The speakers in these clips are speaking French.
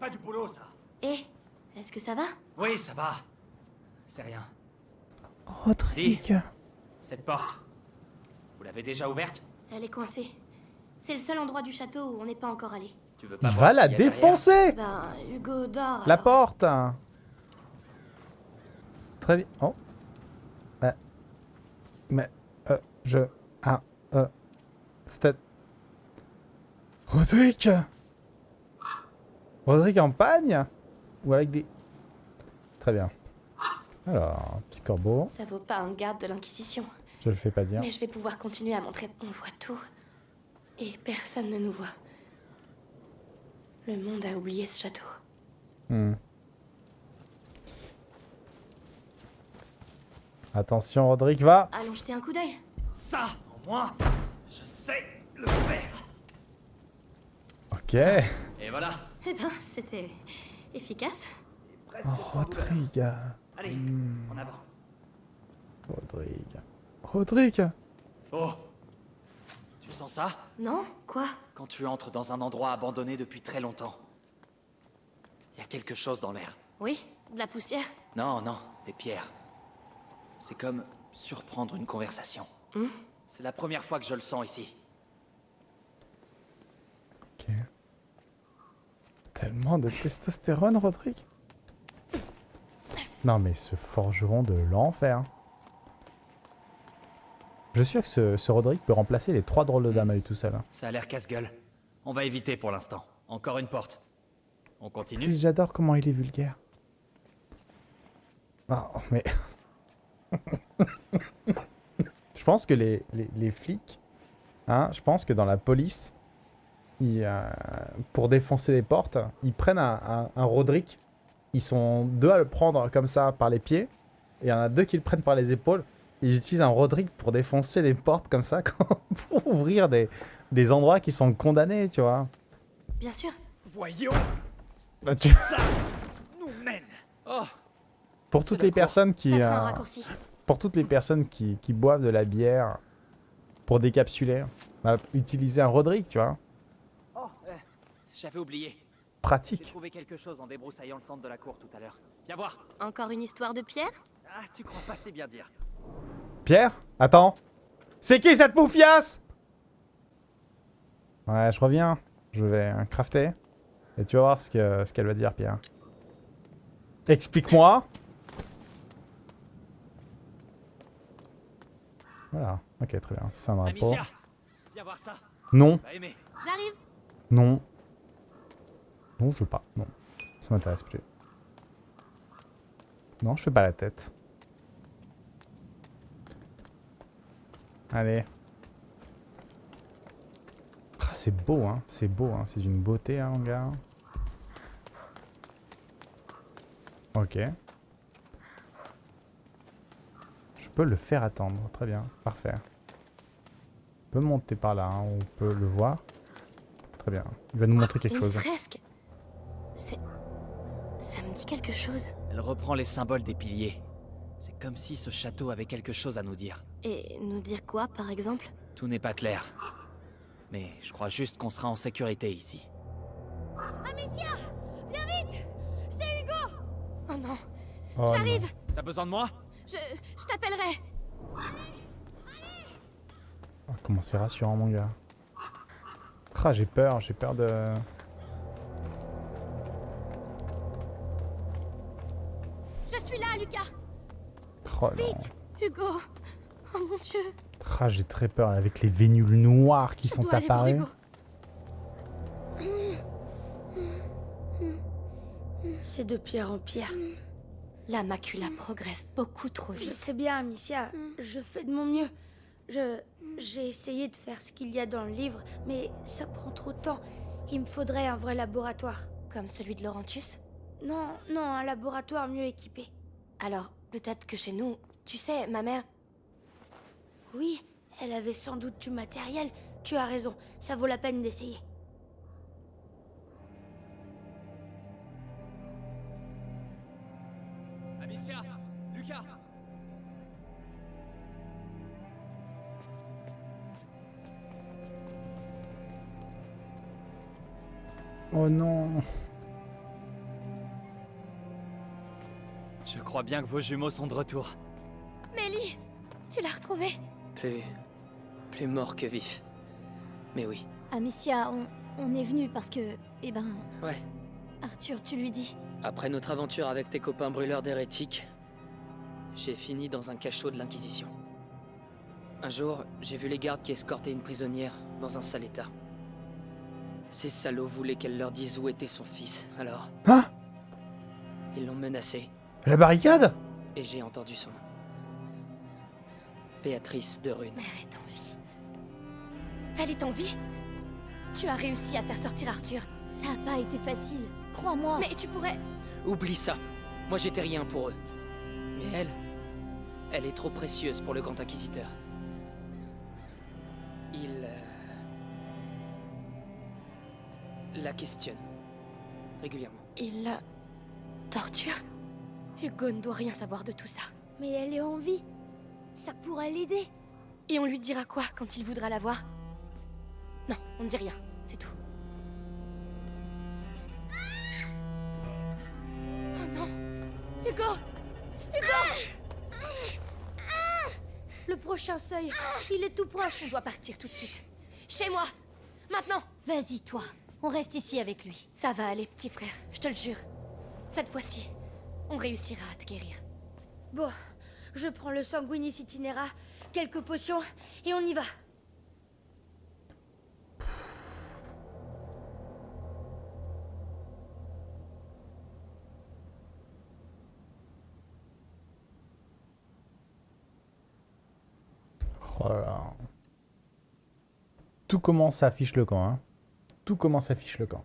pas du boulot, ça. Eh, est-ce que ça va? Oui, ça va. C'est rien. Rodrigue. Cette porte, vous l'avez déjà ouverte? Elle est coincée. C'est le seul endroit du château où on n'est pas encore allé. Tu veux pas ce la défoncer Ben, Hugo dort. La alors. porte Très bien. Oh. Euh. Mais... Euh, je... Ah... Euh... C'était... Rodrigue Rodrigue en pagne Ou avec des... Très bien. Alors, petit corbeau. Ça vaut pas un garde de l'Inquisition. Je le fais pas dire. Mais je vais pouvoir continuer à montrer. On voit tout. Et personne ne nous voit. Le monde a oublié ce château. Hmm. Attention, Rodrigue, va Allons jeter un coup d'œil. Ça, moins, je sais le faire. Ok. Et voilà. Eh ben, c'était efficace. Oh, Rodrigue. Allez, Hmm. en avant. Rodrigue. Rodrigue Oh Tu sens ça? Non Quoi? Quand tu entres dans un endroit abandonné depuis très longtemps. Il y a quelque chose dans l'air. Oui De la poussière Non, non, des pierres. C'est comme surprendre une conversation. Hmm C'est la première fois que je le sens ici. Ok. Tellement de testostérone, Rodrigue. Non, mais ce forgeron de l'enfer. Je suis sûr que ce, ce Rodrigue peut remplacer les trois drôles de dames à lui tout seul. hein. Ça a l'air casse-gueule. On va éviter pour l'instant. Encore une porte. On continue J'adore comment il est vulgaire. Non, mais... je pense que les, les, les flics, hein, je pense que dans la police, ils, euh, pour défoncer les portes, ils prennent un, un, un Roderick. Ils sont deux à le prendre comme ça par les pieds. Et il y en a deux qui le prennent par les épaules. Ils utilisent un Roderick pour défoncer les portes comme ça, pour ouvrir des, des endroits qui sont condamnés, tu vois. Bien sûr. Voyons tu- ça nous mène Oh Pour toutes les personnes qui... euh, pour toutes les personnes qui, qui boivent de la bière pour décapsuler, bah, utiliser un Roderick, tu vois. J'avais oublié. J'ai Pratique. trouvé quelque chose en débroussaillant le centre de la cour tout à l'heure. Viens voir Encore une histoire de pierre? Ah, tu crois pas c'est bien dire. Pierre Attends. C'est qui cette poufiasse? Ouais, je reviens. Je vais euh, crafter. Et tu vas voir ce que- ce qu'elle va dire, Pierre. Explique-moi. Voilà. Ok, très bien. C'est un drapeau. Amicia Viens voir ça Non. J'arrive Non. Non, je veux pas. Non. Ça m'intéresse plus. Non, je fais pas la tête. Allez. Ah, c'est beau, hein. C'est beau, hein. C'est d'une beauté, hein, mon gars. Ok. Je peux le faire attendre. Très bien. Parfait. On peut monter par là, hein. On peut le voir. Très bien. Il va nous montrer quelque Une chose. fresque C'est... Ça me dit quelque chose. Elle reprend les symboles des piliers. C'est comme si ce château avait quelque chose à nous dire. Et nous dire quoi, par exemple? Tout n'est pas clair. Mais je crois juste qu'on sera en sécurité ici. Amicia Viens vite C'est Hugo Oh non, Oh, non. j'arrive T'as besoin de moi? Je, je t'appellerai Oh, comment c'est rassurant, mon gars. Ah, j'ai peur, j'ai peur de... Je suis là, Lucas Oh non. Vite Hugo Oh mon dieu Ah, j'ai très peur avec les vénules noires qui Je sont apparues. C'est de pierre en pierre. La macula progresse beaucoup trop Je vite. sais bien, Amicia. Je fais de mon mieux. Je. J'ai essayé de faire ce qu'il y a dans le livre, mais ça prend trop de temps. Il me faudrait un vrai laboratoire. Comme celui de Laurentius? Non, non, un laboratoire mieux équipé. Alors, peut-être que chez nous... Tu sais, ma mère... Oui, elle avait sans doute du matériel. Tu as raison, ça vaut la peine d'essayer. Amicia Lucas Oh non. Crois bien que vos jumeaux sont de retour. Mélie Tu l'as retrouvé Plus... plus mort que vif. Mais oui. Amicia, on, on est venu parce que... Eh ben... Ouais. Arthur, tu lui dis. Après notre aventure avec tes copains brûleurs d'hérétiques, j'ai fini dans un cachot de l'Inquisition. Un jour, j'ai vu les gardes qui escortaient une prisonnière dans un sale état. Ces salauds voulaient qu'elle leur dise où était son fils, alors... Hein? Ils l'ont menacée, La barricade? Et j'ai entendu son nom. Béatrice de Rune. Mère est en vie. Elle est en vie? Tu as réussi à faire sortir Arthur. Ça a pas été facile. Crois-moi. Mais tu pourrais... Oublie ça. Moi j'étais rien pour eux. Mais elle, elle est trop précieuse pour le grand inquisiteur. Il euh, la questionne régulièrement. Il la... torture? Hugo ne doit rien savoir de tout ça. Mais elle est en vie. Ça pourrait l'aider. Et on lui dira quoi quand il voudra la voir? Non, on ne dit rien, c'est tout. Oh non Hugo Le prochain seuil, il est tout proche. On doit partir tout de suite. Chez moi Maintenant Vas-y, toi. On reste ici avec lui. Ça va aller, petit frère, je te le jure. Cette fois-ci, on réussira à te guérir. Bon, je prends le sanguinis itinera, quelques potions, et on y va. Oh là là. Tout commence à fiche le camp, hein. Tout commence à fiche le camp.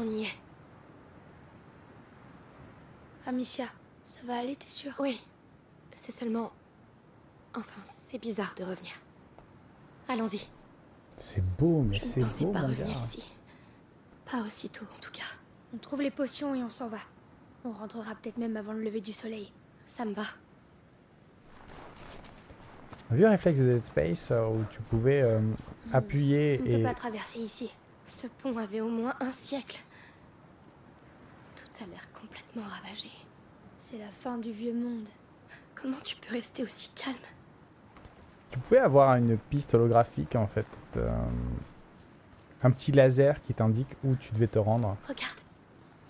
On y est. Amicia, ça va aller, t'es sûre Oui. C'est seulement... Enfin, c'est bizarre de revenir. Allons-y. C'est beau, mais Je ne c'est beau, pas mon revenir gars. ici. Pas aussitôt, en tout cas. On trouve les potions et on s'en va. On rentrera peut-être même avant le lever du soleil. Ça me va. Vu un réflexe de Dead Space euh, où tu pouvais euh, appuyer On ne et... peut pas traverser ici. Ce pont avait au moins un siècle. Tout a l'air complètement ravagé. C'est la fin du vieux monde. Comment tu peux rester aussi calme? Tu pouvais avoir une piste holographique en fait. euh, un petit laser qui t'indique où tu devais te rendre. Regarde,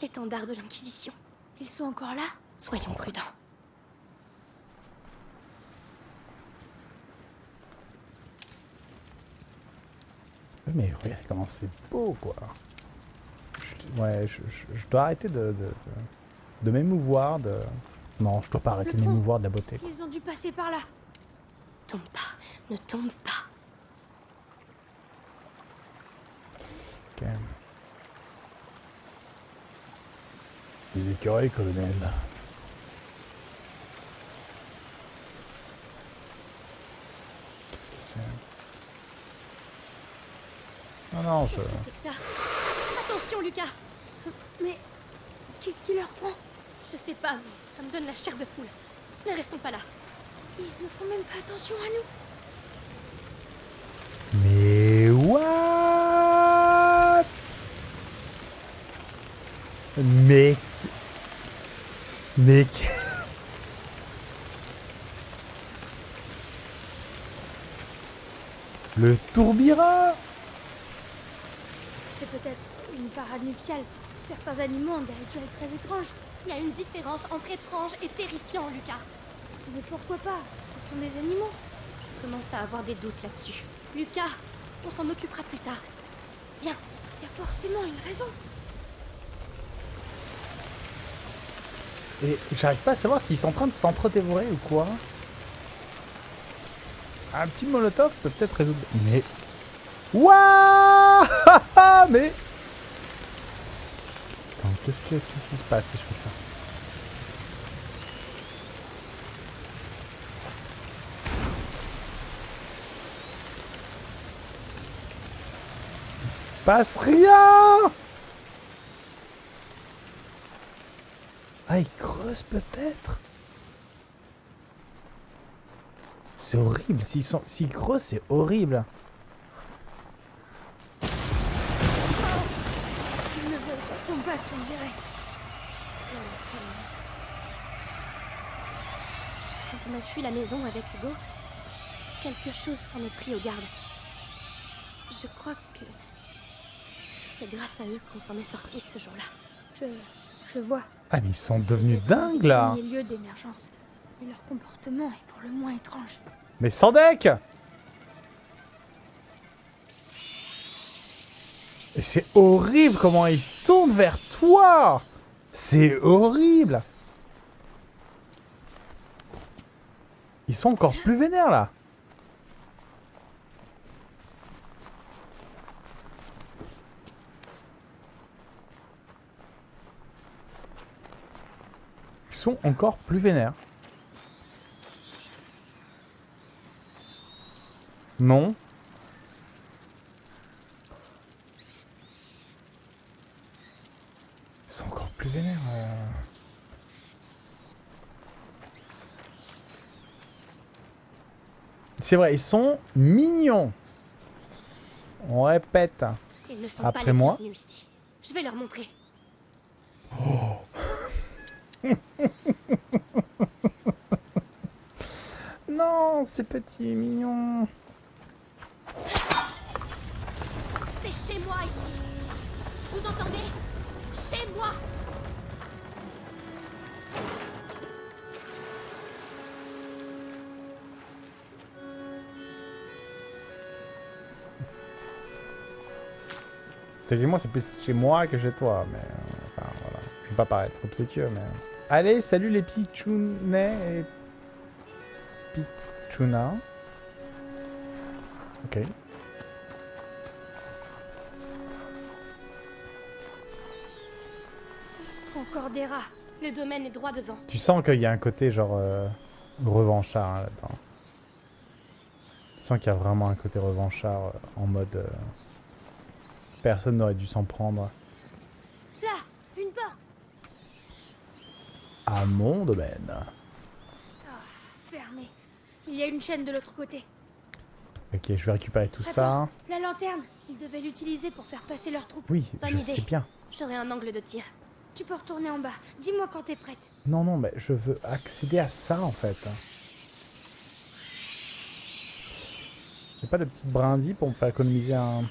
l'étendard de l'Inquisition. Ils sont encore là? Soyons prudents. Mais regarde comment c'est beau quoi. Je- ouais, je, je- je dois arrêter de, de, de, de m'émouvoir de... Non, je dois pas arrêter de m'émouvoir de la beauté. Ils ont dû passer par là. Tombe pas, ne tombe pas. Ok. Les écureuils, colonel. Qu'est-ce que c'est? Non, non, je... Qu'est-ce que c'est que ça? Attention, Lucas Mais qu'est-ce qui leur prend? Je sais pas, mais ça me donne la chair de poule. Ne restons pas là. Ils ne font même pas attention à nous. Mais what? Mais... Mais... Le tourbillon? C'est peut-être une parade nuptiale. Certains animaux ont des rituels très étranges. Il y a une différence entre étrange et terrifiant, Lucas. Mais pourquoi pas? Ce sont des animaux. Je commence à avoir des doutes là-dessus. Lucas, on s'en occupera plus tard. Viens, Il y a forcément une raison. Et j'arrive pas à savoir s'ils sont en train de s'entre-dévorer ou quoi. Un petit molotov peut peut-être résoudre... Mais... Waouh Mais... Qu'est-ce que- qu'est-ce qui se passe si je fais ça Il se passe rien Ah, il creuse peut-être C'est horrible. S'ils sont gros, c'est horrible. Quand on a fui la maison avec Hugo, quelque chose s'en est pris aux gardes. Je crois que c'est grâce à eux qu'on s'en est sorti ce jour-là. Je, je vois. Ah, mais ils sont devenus dingues, là. D'émergence. Mais leur comportement est pour le moins étrange. Mais sans deck c'est horrible comment ils se tournent vers toi C'est horrible Ils sont encore plus vénères, là Ils sont encore plus vénères. Non. Ils sont encore plus euh. C'est vrai, ils sont mignons. On répète. Ils ne sont Après pas moi. ici. Je vais leur montrer. Non, c'est petit et mignon. C'est chez moi ici. Vous entendez? Chez moi Techniquement, c'est plus chez moi que chez toi, mais... Enfin, voilà. Je veux pas paraître obséquieux, mais... Allez, salut les pichounets et... Pichouna. Ok. Encore des rats. Le domaine est droit devant. Tu sens qu'il y a un côté genre euh, revanchard hein, là-dedans. Tu sens qu'il y a vraiment un côté revanchard euh, en mode euh, personne n'aurait dû s'en prendre Là Une porte à mon domaine. Fermé. Il y a une chaîne de l'autre côté. Ok, je vais récupérer tout ça. Attends, La lanterne. Ils devaient l'utiliser pour faire passer leurs troupes. Oui, Bonne je idée. sais bien. J'aurai un angle de tir. Tu peux retourner en bas. Dis-moi quand t'es prête. Non, non, mais je veux accéder à ça en fait. J'ai pas de petite brindille pour me faire économiser un...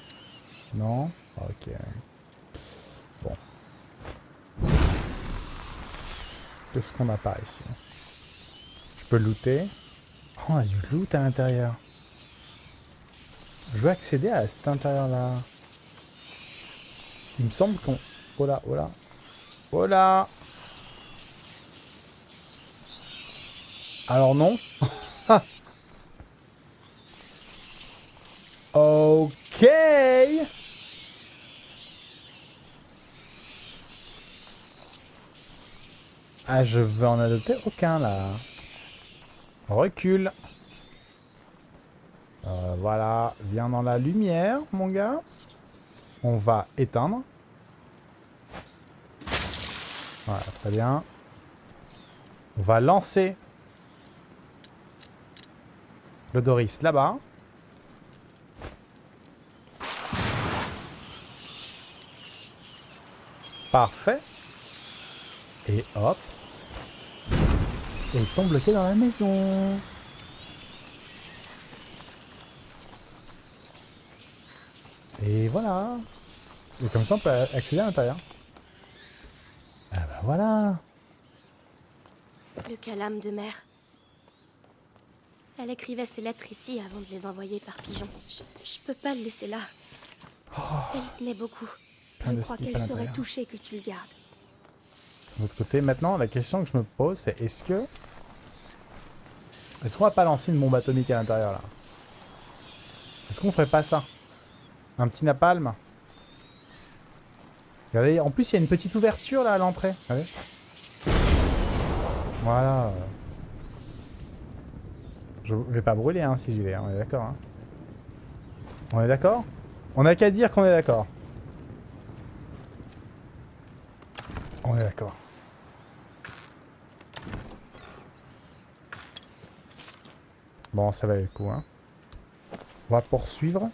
Non Ok. Bon. Qu'est-ce qu'on a pas ici? Je peux looter? Oh, on a du loot à l'intérieur. Je veux accéder à cet intérieur-là. Il me semble qu'on... Oh là, oh là. Oh là Alors non. ok. Ah, je veux en adopter aucun là. Recule. Euh, voilà, viens dans la lumière, mon gars. On va éteindre. Voilà, très bien. On va lancer le Doris là-bas. Parfait. Et hop. Et ils sont bloqués dans la maison. Et voilà. Et comme ça, on peut accéder à l'intérieur. Ah bah voilà. Le calame de mer. Elle écrivait ses lettres ici avant de les envoyer par pigeon. Je, je peux pas le laisser là. Elle y tenait beaucoup. Plein Je de crois slip à qu'elle serait l'intérieur. touchée que tu le gardes. De l'autre côté, maintenant, la question que je me pose, c'est est-ce que... Est-ce qu'on va pas lancer une bombe atomique à l'intérieur, là? Est-ce qu'on ferait pas ça? Un petit napalm? Regardez, en plus, il y a une petite ouverture, là, à l'entrée. Regardez. Voilà. Je vais pas brûler, hein, si j'y vais, hein, on est d'accord, hein. On est d'accord? On a qu'à dire qu'on est d'accord. On est d'accord. Bon, ça valait le coup, hein. On va poursuivre.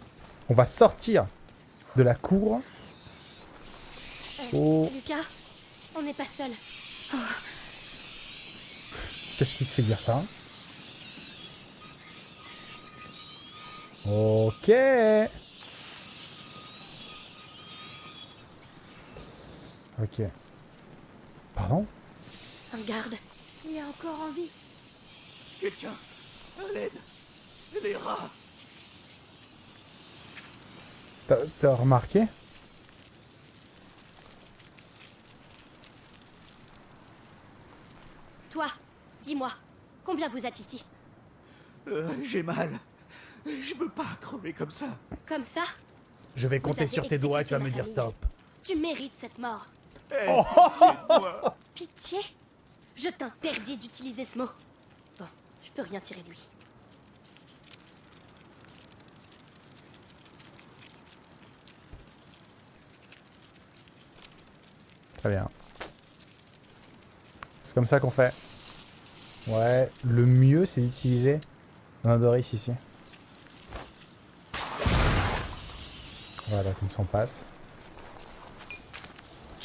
On va sortir de la cour. Euh, Oh. Lucas, on n'est pas seul. Qu'est-ce qui te fait dire ça? Ok. Ok. Pardon Un garde. Il est encore en vie. Quelqu'un À l'aide Les rats T'as remarqué Toi, dis-moi, combien vous êtes ici Euh, J'ai mal. Je veux pas crever comme ça. Comme ça Je vais Vous compter sur tes doigts et tu vas me dire famille. stop. Tu mérites cette mort. Eh, moi. Pitié Je t'interdis d'utiliser ce mot. Bon, je peux rien tirer de lui. Très bien. C'est comme ça qu'on fait. Ouais, le mieux c'est d'utiliser un Doris ici. Voilà, comme ça on passe.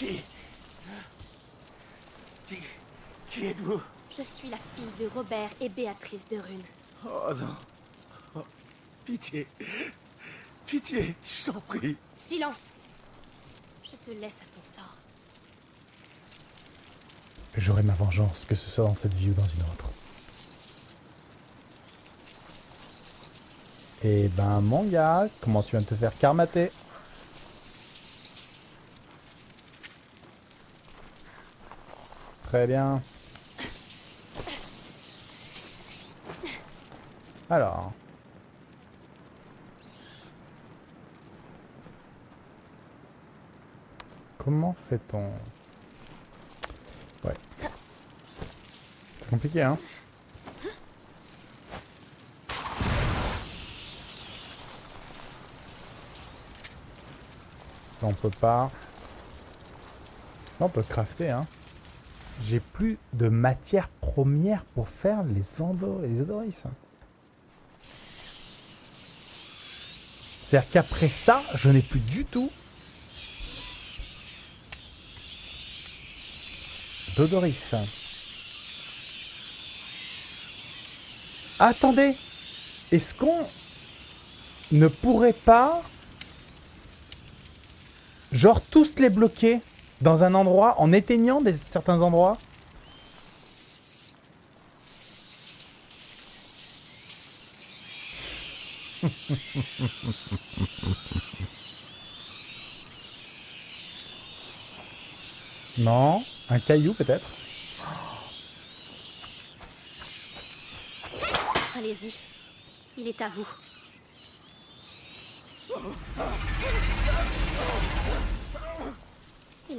Qui Qui, qui êtes-vous? Je suis la fille de Robert et Béatrice de Rune. Oh non. Oh, pitié. Pitié, je t'en prie. Silence Je te laisse à ton sort. J'aurai ma vengeance, que ce soit dans cette vie ou dans une autre. Et ben mon gars, comment tu viens de te faire karmater? Très bien. Alors. Comment fait-on? Ouais. C'est compliqué, hein on peut pas. On peut crafter, hein. J'ai plus de matière première pour faire les, les odoris. C'est-à-dire qu'après ça, je n'ai plus du tout d'odoris. Attendez Est-ce qu'on ne pourrait pas genre tous les bloquer? Dans un endroit en éteignant des, certains endroits Non Un caillou peut-être Allez-y. Il est à vous.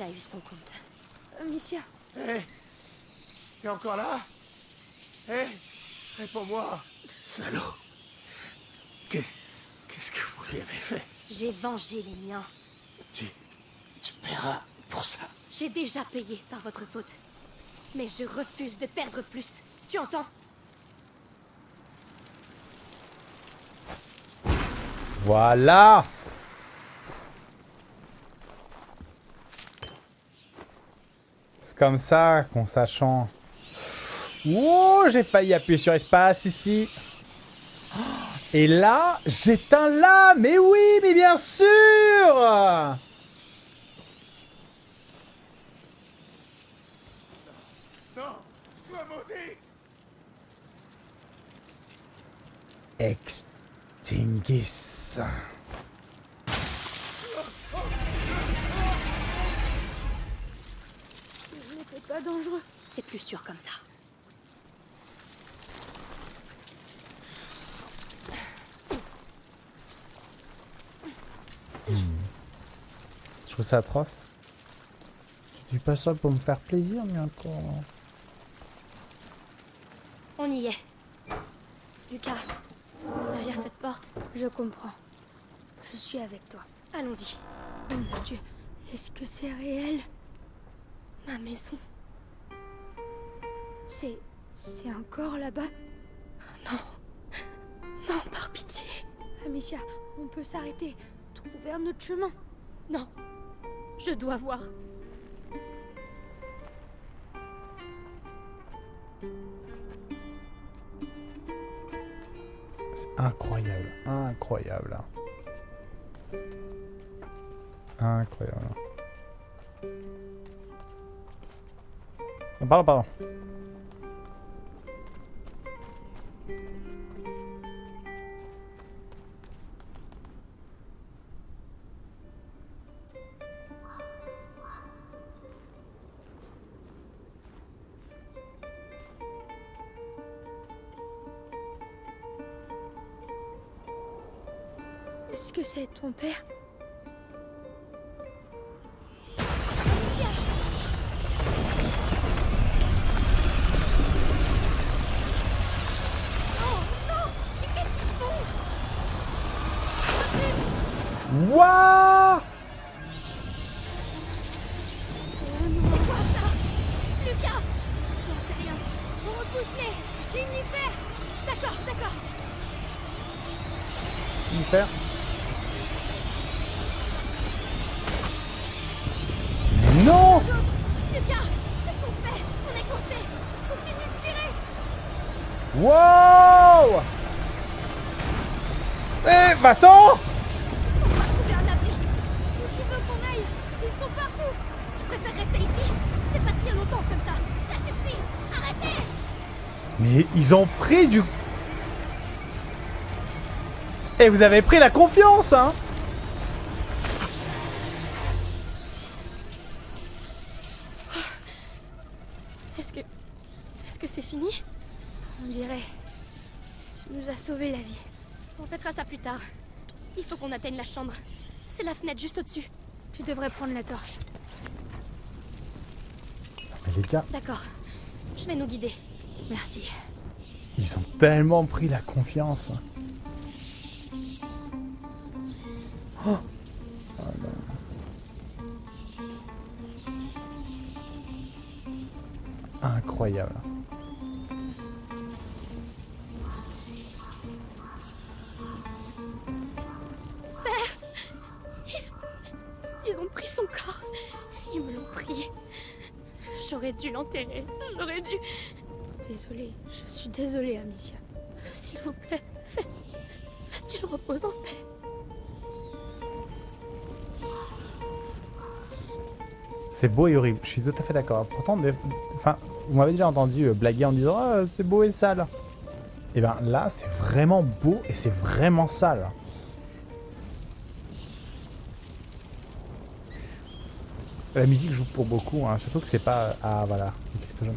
Il a eu son compte. Amicia, Eh T'es encore là? Eh Réponds-moi Salaud Qu'est- Qu'est-ce que vous lui avez fait? J'ai vengé les miens. Tu... Tu paieras pour ça. J'ai déjà payé par votre faute. Mais je refuse de perdre plus. Tu entends? Voilà comme ça qu'on sachant. Oh, j'ai failli appuyer sur espace ici. Et là, j'éteins là Mais oui, mais bien sûr. Pas dangereux. C'est plus sûr comme ça. Je trouve ça atroce. Tu dis pas ça pour me faire plaisir, mais encore... On y est. Lucas, derrière cette porte, Je comprends. Je suis avec toi. allons-y. Oh mon dieu, est-ce que c'est réel? Ma maison. C'est. C'est encore là-bas? Non, par pitié. Amicia, on peut s'arrêter. Trouver un autre chemin. Non. Je dois voir. C'est incroyable, incroyable. Incroyable. Ah, Pardon, pardon. Est-ce que c'est ton père? Ils ont pris du... Et vous avez pris la confiance, hein Est-ce que... Est-ce que c'est fini? On dirait... Tu nous as sauvé la vie. On fêtera ça plus tard. Il faut qu'on atteigne la chambre. C'est la fenêtre juste au-dessus. Tu devrais prendre la torche. D'accord. Je vais nous guider. Merci. Ils ont tellement pris la confiance. Suis désolée, Amicia. S'il vous plaît, qu'il repose en paix. C'est beau et horrible, je suis tout à fait d'accord. Pourtant, enfin, vous m'avez déjà entendu euh, blaguer en disant Ah, c'est beau et sale. Et bien là, c'est vraiment beau et c'est vraiment sale. La musique joue pour beaucoup, hein, surtout que c'est pas... Ah voilà, jaune.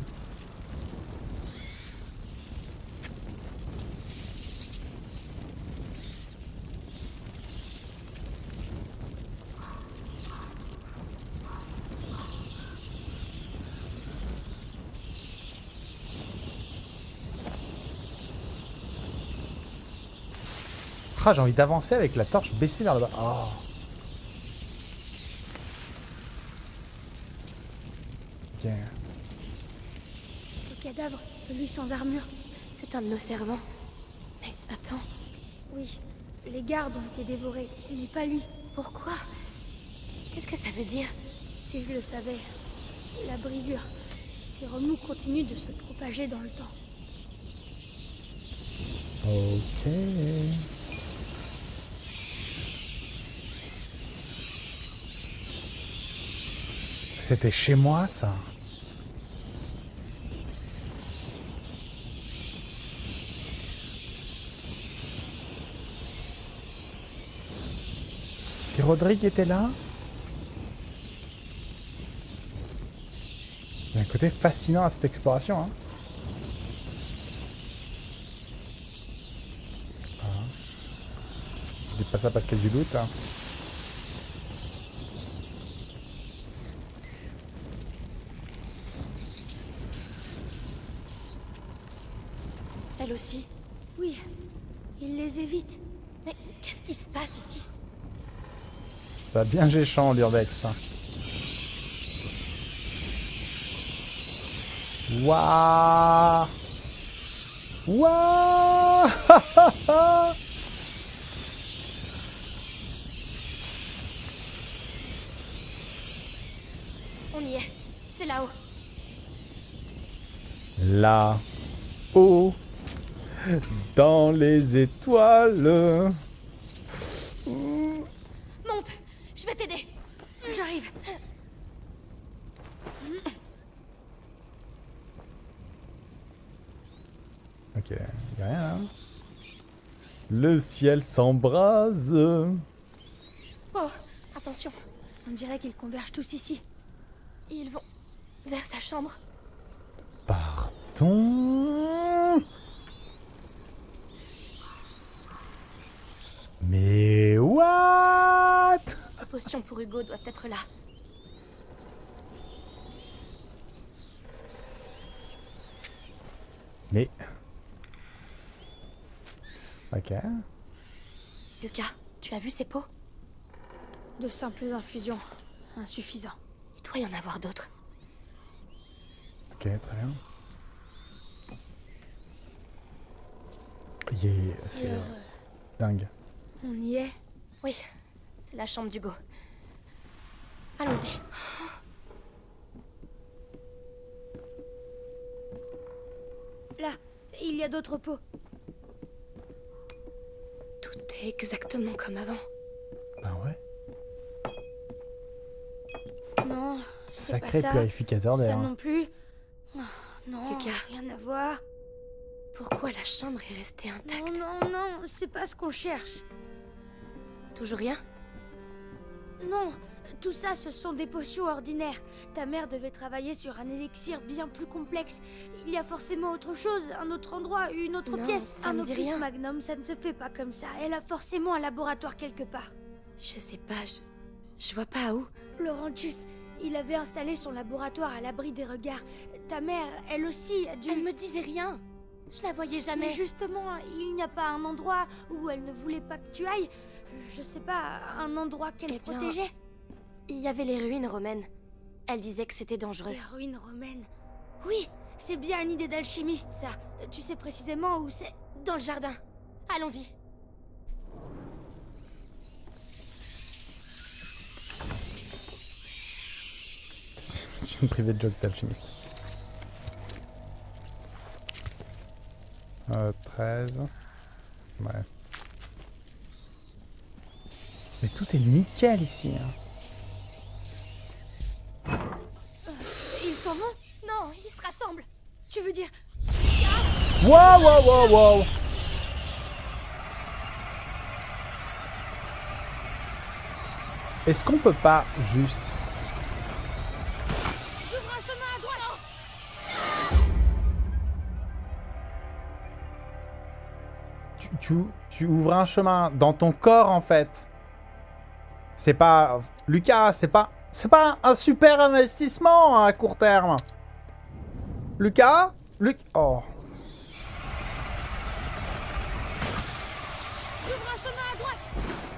Ah, j'ai envie d'avancer avec la torche baissée vers le bas. Oh. Le cadavre, celui sans armure, c'est un de nos servants. Mais attends. Oui, les gardes ont été dévorés, mais pas lui. Pourquoi? Qu'est-ce que ça veut dire? Si je le savais. La brisure. Ces remous continuent de se propager dans le temps. Ok. C'était chez moi, ça. Si Rodrigue était là... Il y a un côté fascinant à cette exploration, hein. Je dis pas ça parce qu'il y a du loot. Hein. Elle aussi Oui, il les évite. Mais qu'est-ce qui se passe ici Bien géchant l'urbex. Waouh Waouh On y est. C'est là-haut. Là. haut Dans les étoiles. Monte Je vais t'aider. J'arrive. Ok, y a rien là. Le ciel s'embrase. Oh, attention. On dirait qu'ils convergent tous ici. Ils vont vers sa chambre. Partons. Mais what? La potion pour Hugo doit être là. Mais... Ok. Lucas, tu as vu ces pots De simples infusions. Insuffisant. Il doit y en avoir d'autres. Ok, très bien. Yeah, c'est Alors, dingue. on y est? Oui, c'est la chambre d'Hugo. Allons-y. Là, il y a d'autres pots. Est exactement comme avant. Ben ouais. Non, c'est pas Sacré ça. purificateur Ça d'air. non plus. Oh, non, Lucas. rien à voir. Pourquoi la chambre est restée Non, intacte non, non, c'est pas ce qu'on cherche. Toujours rien? Non, tout ça, ce sont des potions ordinaires. Ta mère devait travailler sur un élixir bien plus complexe. Il y a forcément autre chose, un autre endroit, une autre Non, pièce. ça un me dit opus rien. magnum, ça ne se fait pas comme ça. Elle a forcément un laboratoire quelque part. Je sais pas, je... Je vois pas où. Laurentius, il avait installé son laboratoire à l'abri des regards. Ta mère, elle aussi, a dû... Elle me disait rien. Je la voyais Mais jamais. justement, il n'y a pas un endroit où elle ne voulait pas que tu ailles. Je sais pas, un endroit qu'elle Eh protégeait. Il y avait les ruines romaines. Elle disait que c'était dangereux. Des ruines romaines. Oui, c'est bien une idée d'alchimiste, ça. Tu sais précisément où c'est Dans le jardin. Allons-y. C'est une privée de joke d'alchimiste. Euh, 13. Ouais. Mais tout est nickel ici. hein. Tu veux dire Wow, wow, wow, wow Est-ce qu'on peut pas juste... Droite Tu, tu, tu ouvres un chemin dans ton corps en fait. C'est pas... Lucas, c'est pas... C'est pas un super investissement à court terme. Lucas Luc... Oh.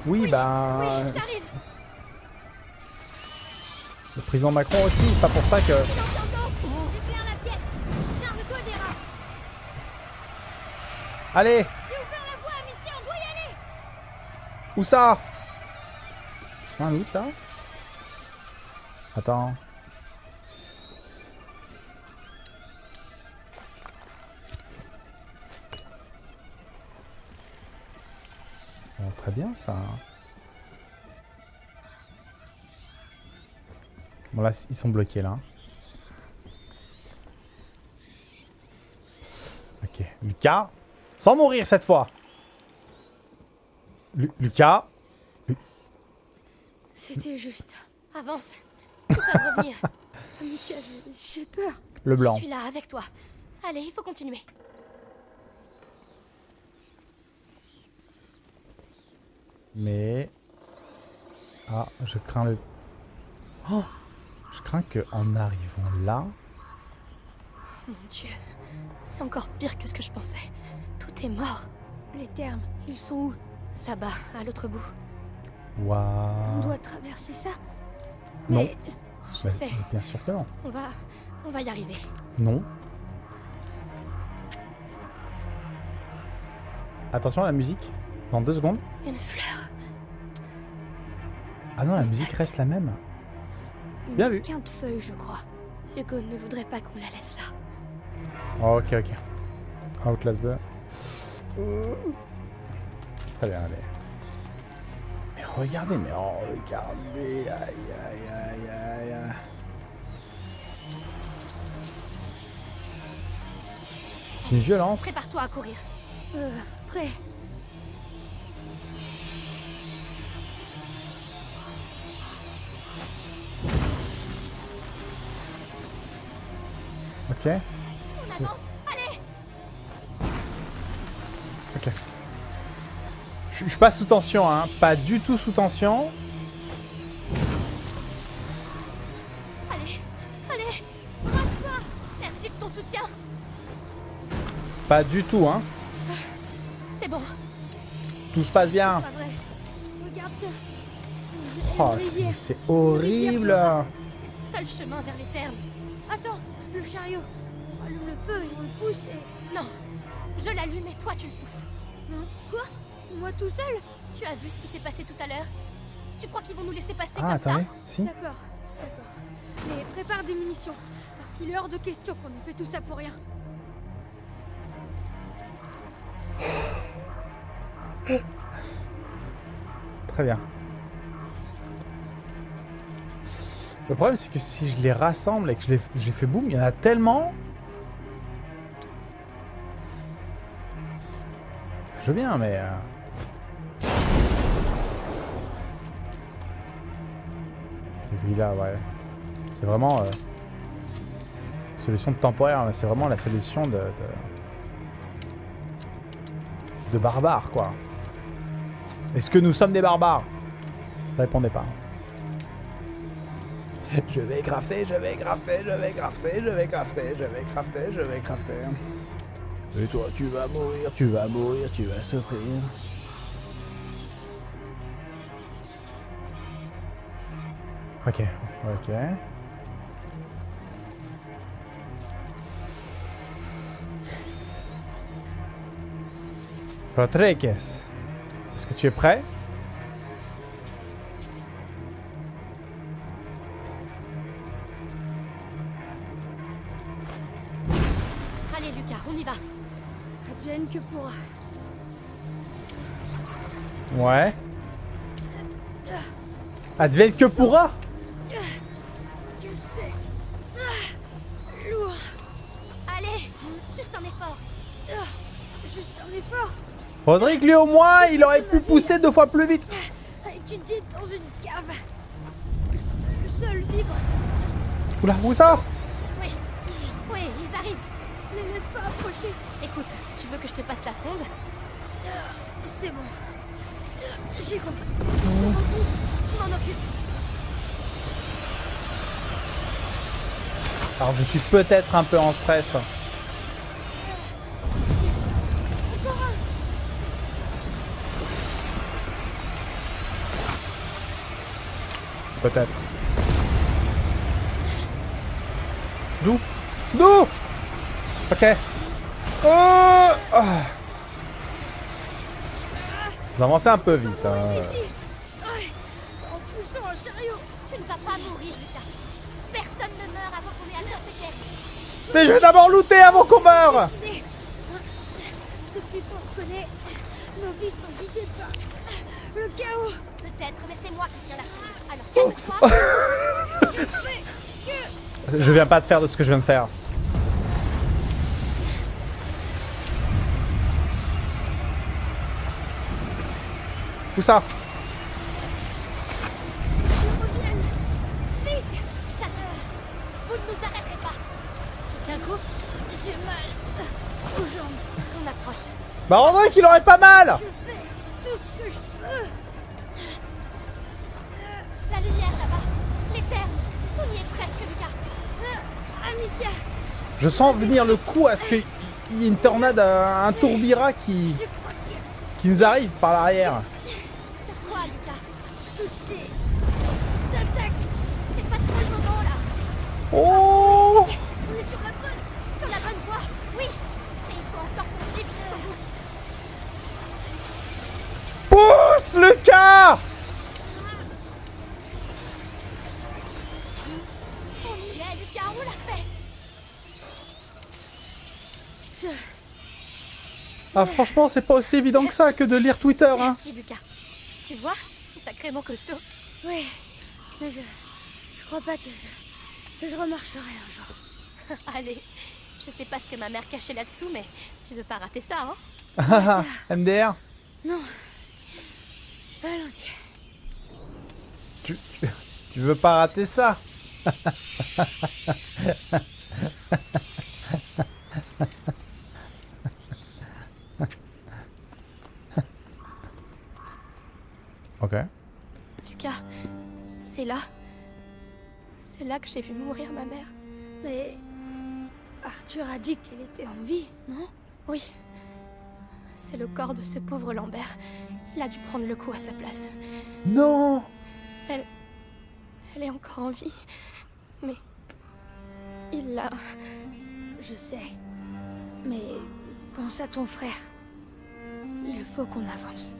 Oui. Oui, euh, Le président Macron aussi, c'est pas pour ça que... Allez. J'ai ouvert la voie à mission, on doit y aller. Où ça? Un où ça. Attends. Très bien ça. Bon là, ils sont bloqués là. Ok, Lucas. Sans mourir cette fois. Lu- Lucas. C'était juste. Avance. Tu peux revenir. J'ai- j'ai peur. Le blanc. Je suis là avec toi. Allez, il faut continuer. Mais... Ah, je crains le... Oh Je crains que en arrivant là... Mon Dieu. C'est encore pire que ce que je pensais. Tout est mort. Les termes, ils sont où? Là-bas, à l'autre bout. On Waouh doit traverser ça? Non. Mais je Bah, sais. Bien sûr que non. On va... On va y arriver. Non. Attention à la musique. Dans deux secondes. Une fleur. Ah non, la musique reste la même. Une Bien vu. quinte feuille, je crois. Hugo ne voudrait pas qu'on la laisse là. Oh, ok, ok. Outlast 2. Très bien, allez. Mais regardez, mais oh, regardez. Aïe, aïe, aïe, aïe, aïe. C'est une violence. Prépare-toi à courir. Euh, prêt. Ok, On avance. Allez ok. Je suis pas sous tension, hein. Pas du tout sous tension. Allez Allez Merci de ton soutien. Pas du tout, hein. C'est bon. Tout se passe bien. Pas vrai. Regarde ça. Oh, c'est horrible. C'est le seul chemin vers les termes. Attends, le chariot. On allume le feu et on le pousse et... Non, je l'allume et toi tu le pousses. Hein? Quoi? Moi tout seul? Tu as vu ce qui s'est passé tout à l'heure? Tu crois qu'ils vont nous laisser passer Ah, comme attendez. ça Si. D'accord, d'accord. Mais prépare des munitions, parce qu'il est hors de question qu'on ait fait tout ça pour rien. Très bien. Le problème, c'est que si je les rassemble et que j'ai fait boum, il y en a tellement. Je veux bien, mais. euh, là, ouais. C'est vraiment. euh, Solution temporaire, mais c'est vraiment la solution de. De, de barbare, quoi. Est-ce que nous sommes des barbares? Répondez pas. Je vais crafter, je vais crafter, je vais crafter, je vais crafter, je vais crafter, je vais crafter. Et toi, tu vas mourir, tu vas mourir, tu vas souffrir. Ok, ok. Rodriguez, est-ce que tu es prêt? Ouais. Advienne que pourra Ce que c'est... Lourd. Allez, juste un effort. Juste un effort. Rodrigue, lui au moins, il aurait pu pousser deux fois plus vite. Dans une cave. Le sol vibre. Oula, où ça? Oui, oui, ils arrivent. Ne laisse pas approcher. Écoute, tu veux que je te passe la fronde... C'est bon. J'ai compris. Je m'en occupe. Alors je suis peut-être un peu en stress. Peut-être. D'où? D'où? Ok. Oh Ah. Vous avancez un peu vite. hein. Ici. Ouais. En poussant un chariot. Tu ne vas pas mourir, Lucas. Personne ne meurt avant qu'on ait atteint ces terres. Mais je vais d'abord looter avant qu'on meure. Depuis qu'on se connaît, nos vies sont guidées par le chaos. Peut-être, mais c'est moi qui tiens la foudre. Alors calme-toi. Je viens pas de faire de ce que je viens de faire. Ça jambes. On approche. Bah Rodrigue, il aurait pas mal Je je sens venir le coup à ce qu'il y ait une tornade, un, tourbillard qui, qui nous arrive par l'arrière. Oh On est sur la bonne, sur la bonne voie, oui Mais il faut encore pousser jusqu'au bout Pousse, Lucas On y est, Lucas, on l'a fait Ah franchement, c'est pas aussi évident que ça que de lire Twitter. Hein. Merci Lucas. Tu vois, c'est sacrément costaud. Ouais, mais je, je crois pas que je je remarcherai un jour. Allez, je sais pas ce que ma mère cachait là-dessous, mais tu veux pas rater ça, hein Ah, MDR Non. Allons-y. tu, tu, tu veux pas rater ça Ok. Lucas, c'est là. C'est là que j'ai vu mourir ma mère. Mais... Arthur a dit qu'elle était en vie, non? Oui. C'est le corps de ce pauvre Lambert. Il a dû prendre le coup à sa place. Non Elle est encore en vie. Mais... Il l'a... Je sais. Mais pense à ton frère. Il faut qu'on avance.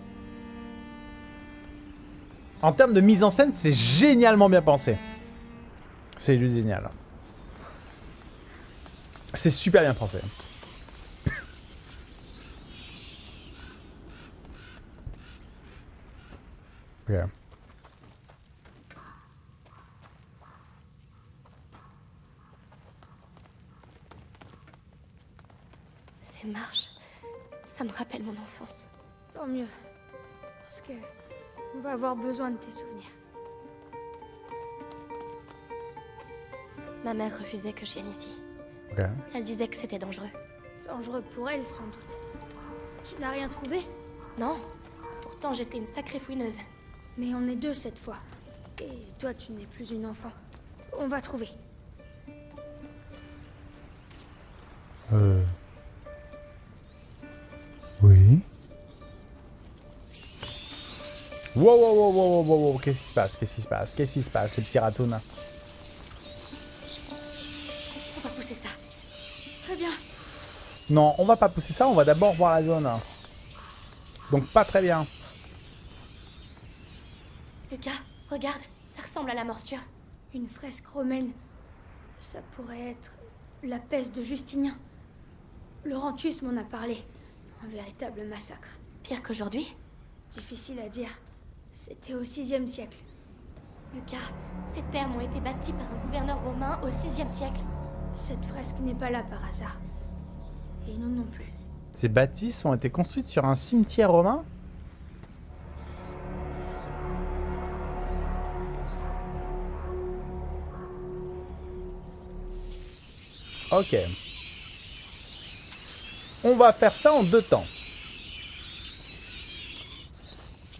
En termes de mise en scène, c'est génialement bien pensé. C'est juste génial. C'est super bien pensé. Ok. Ces marches, ça me rappelle mon enfance. Tant mieux. Parce que... On va avoir besoin de tes souvenirs. Ma mère refusait que je vienne ici. Elle disait que c'était dangereux. Dangereux pour elle, sans doute. Tu n'as rien trouvé? Non, pourtant j'étais une sacrée fouineuse. Mais on est deux cette fois. Et toi, tu n'es plus une enfant. On va trouver. Euh... Oui. Wow, wow, wow, wow, wow, wow, qu'est-ce qui se passe? Qu'est-ce qui se passe? Qu'est-ce qui se passe, les petits ratouns Non, on va pas pousser ça, on va d'abord voir la zone. Donc pas très bien. Lucas, regarde, ça ressemble à la morsure. Une fresque romaine. Ça pourrait être la peste de Justinien. Laurentius m'en a parlé. Un véritable massacre. Pire qu'aujourd'hui Difficile à dire. C'était au 6 siècle. Lucas, ces terres ont été bâties par un gouverneur romain au 6 siècle. Cette fresque n'est pas là par hasard. Et non plus. Ces bâtisses ont été construites sur un cimetière romain? Ok. On va faire ça en deux temps.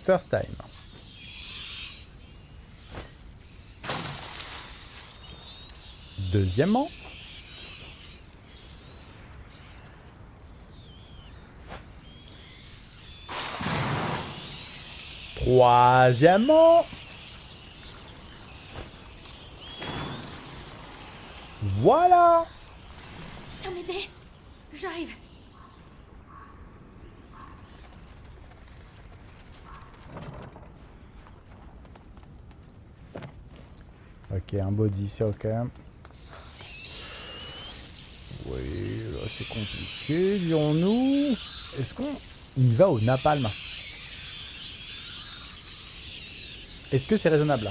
First time. Deuxièmement. Troisièmement. Voilà. Viens m'aider. J'arrive. Ok, un body, c'est ok. Oui, là c'est compliqué, dirons-nous. Est-ce qu'on y va au napalm? Est-ce que c'est raisonnable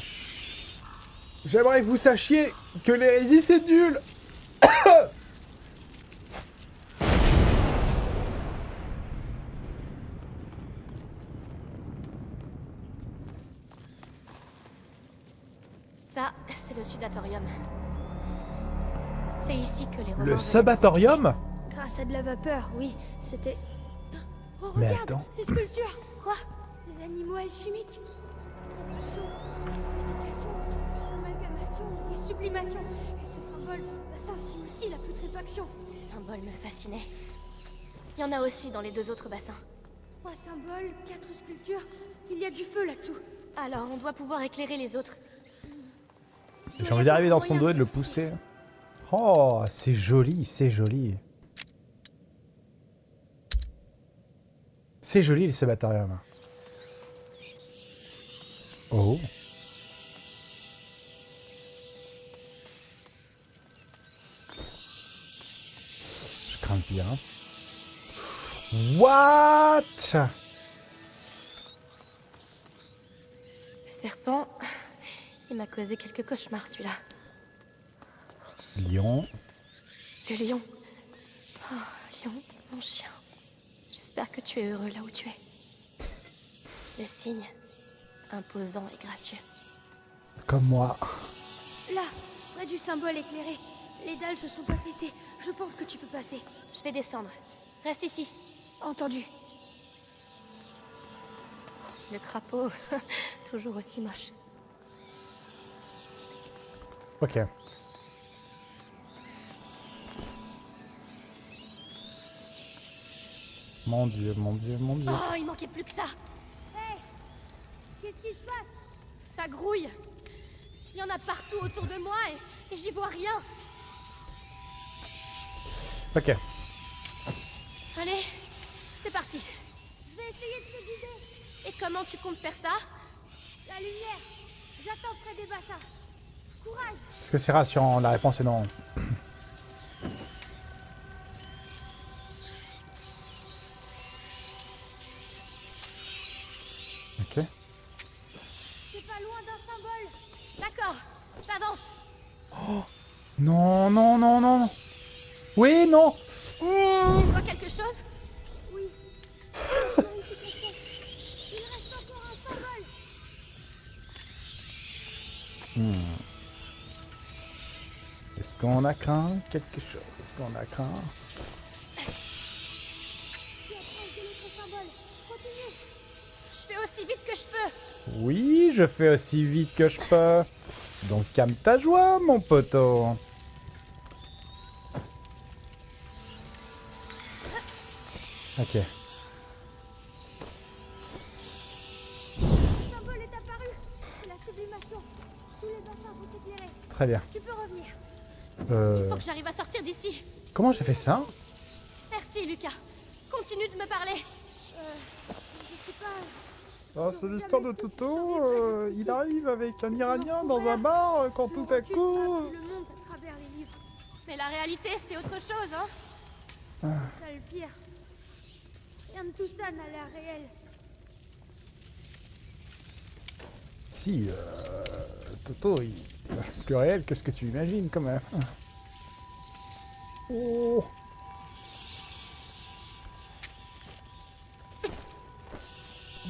J'aimerais que vous sachiez que l'hérésie c'est nul Ça, c'est le sudatorium. C'est ici que les Romains... Le subatorium Grâce à de la vapeur, oui. C'était... Oh, Mais regarde, attends. ces sculptures Quoi? Des animaux alchimiques? Amalgamation et sublimation. Et ce symbole, bah ça c'est aussi la putréfaction. Ces symboles me fascinaient. Il y en a aussi dans les deux autres bassins. Trois symboles, quatre sculptures. Il y a du feu là-dessous. Alors, on doit pouvoir éclairer les autres. J'ai envie d'arriver dans son dos et de le pousser. Oh, c'est joli, c'est joli. C'est joli le subatorium. Oh. Hein. What? Le serpent, il m'a causé quelques cauchemars, celui-là. Lion. Le lion. Oh, lion, mon chien. J'espère que tu es heureux là où tu es. Le cygne, imposant et gracieux. Comme moi. Là, près du symbole éclairé. Les dalles se sont affaissées. Je pense que tu peux passer. Je vais descendre. Reste ici. Entendu. Le crapaud, toujours aussi moche. Ok. Mon dieu, mon dieu, mon dieu. Oh, il manquait plus que ça. Qu'est-ce qui se passe? Ça grouille. Il y en a partout autour de moi et, et j'y vois rien. Ok. Allez, c'est parti. Je vais essayer de te guider. Et comment tu comptes faire ça? La lumière. J'attends près des bassins. Courage. Est-ce que c'est rassurant? La réponse est non. Ok. C'est pas loin d'un symbole. D'accord, j'avance. Non, non, non, non. non. Oui, non. Tu vois quelque chose Oui. Il reste encore un symbole. Est-ce qu'on a craint quelque chose? Est-ce qu'on a craint? Je fais aussi vite que je peux. Oui, je fais aussi vite que je peux. Donc calme ta joie, mon poteau. Ok. Le symbole est apparu. C'est la sublimation. Tous les bassins sont éclairés. Très bien. Tu peux revenir. Euh, Faut que j'arrive à sortir d'ici. comment j'ai fait ça Merci, Lucas. Continue de me parler. Je sais pas. Ah, c'est l'histoire de Toto. euh, il arrive avec un Iranien dans un bar euh, quand tout à coup. vu le monde à travers les livres. Mais la réalité, c'est autre chose, hein Ça le pire. Tout ça n'a l'air réel. Si, euh, Toto, il plus réel que ce que tu imagines quand même. Oh.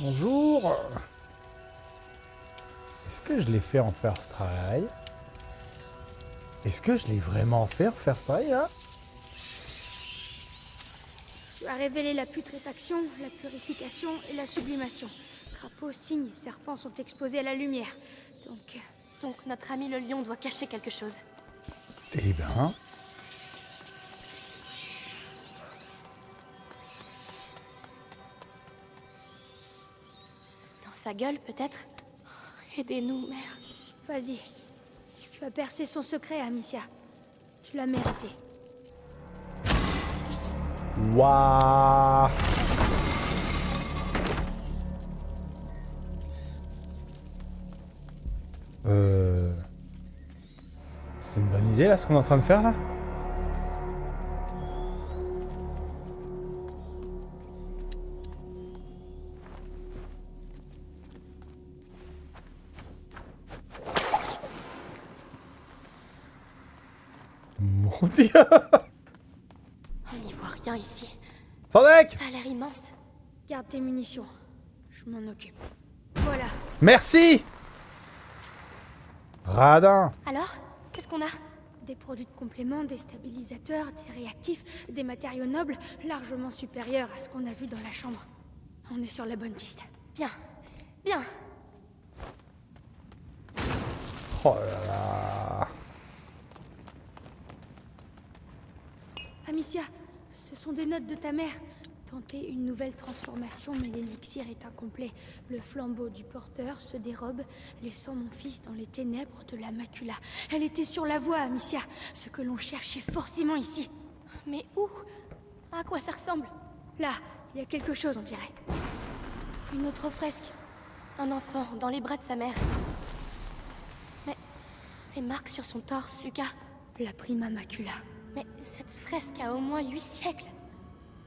Bonjour. Est-ce que je l'ai fait en first try? Est-ce que je l'ai vraiment fait en first try Tu as révélé la putréfaction, la purification et la sublimation. Crapaud, cygne, serpents sont exposés à la lumière. Donc, euh, Donc notre ami le lion doit cacher quelque chose. Eh ben... Dans sa gueule, peut-être Aidez-nous, mère. vas-y. Tu as percé son secret, Amicia. Tu l'as mérité. Euh... C'est une bonne idée là ce qu'on est en train de faire là. Mon dieu ici. Sandek Ça a l'air immense. Garde tes munitions. Je m'en occupe. Voilà. Merci Radin Alors Qu'est-ce qu'on a? Des produits de complément, des stabilisateurs, des réactifs, des matériaux nobles largement supérieurs à ce qu'on a vu dans la chambre. On est sur la bonne piste. Bien. Bien. Oh là là Amicia, ce sont des notes de ta mère. Tenter une nouvelle transformation, mais l'élixir est incomplet. Le flambeau du porteur se dérobe, laissant mon fils dans les ténèbres de la macula. Elle était sur la voie, Amicia. Ce que l'on cherchait forcément ici. Mais où? À quoi ça ressemble? Là, il y a quelque chose, on dirait. Une autre fresque. Un enfant dans les bras de sa mère. Mais ces marques sur son torse, Lucas. La prima macula. Mais cette fresque a au moins huit siècles.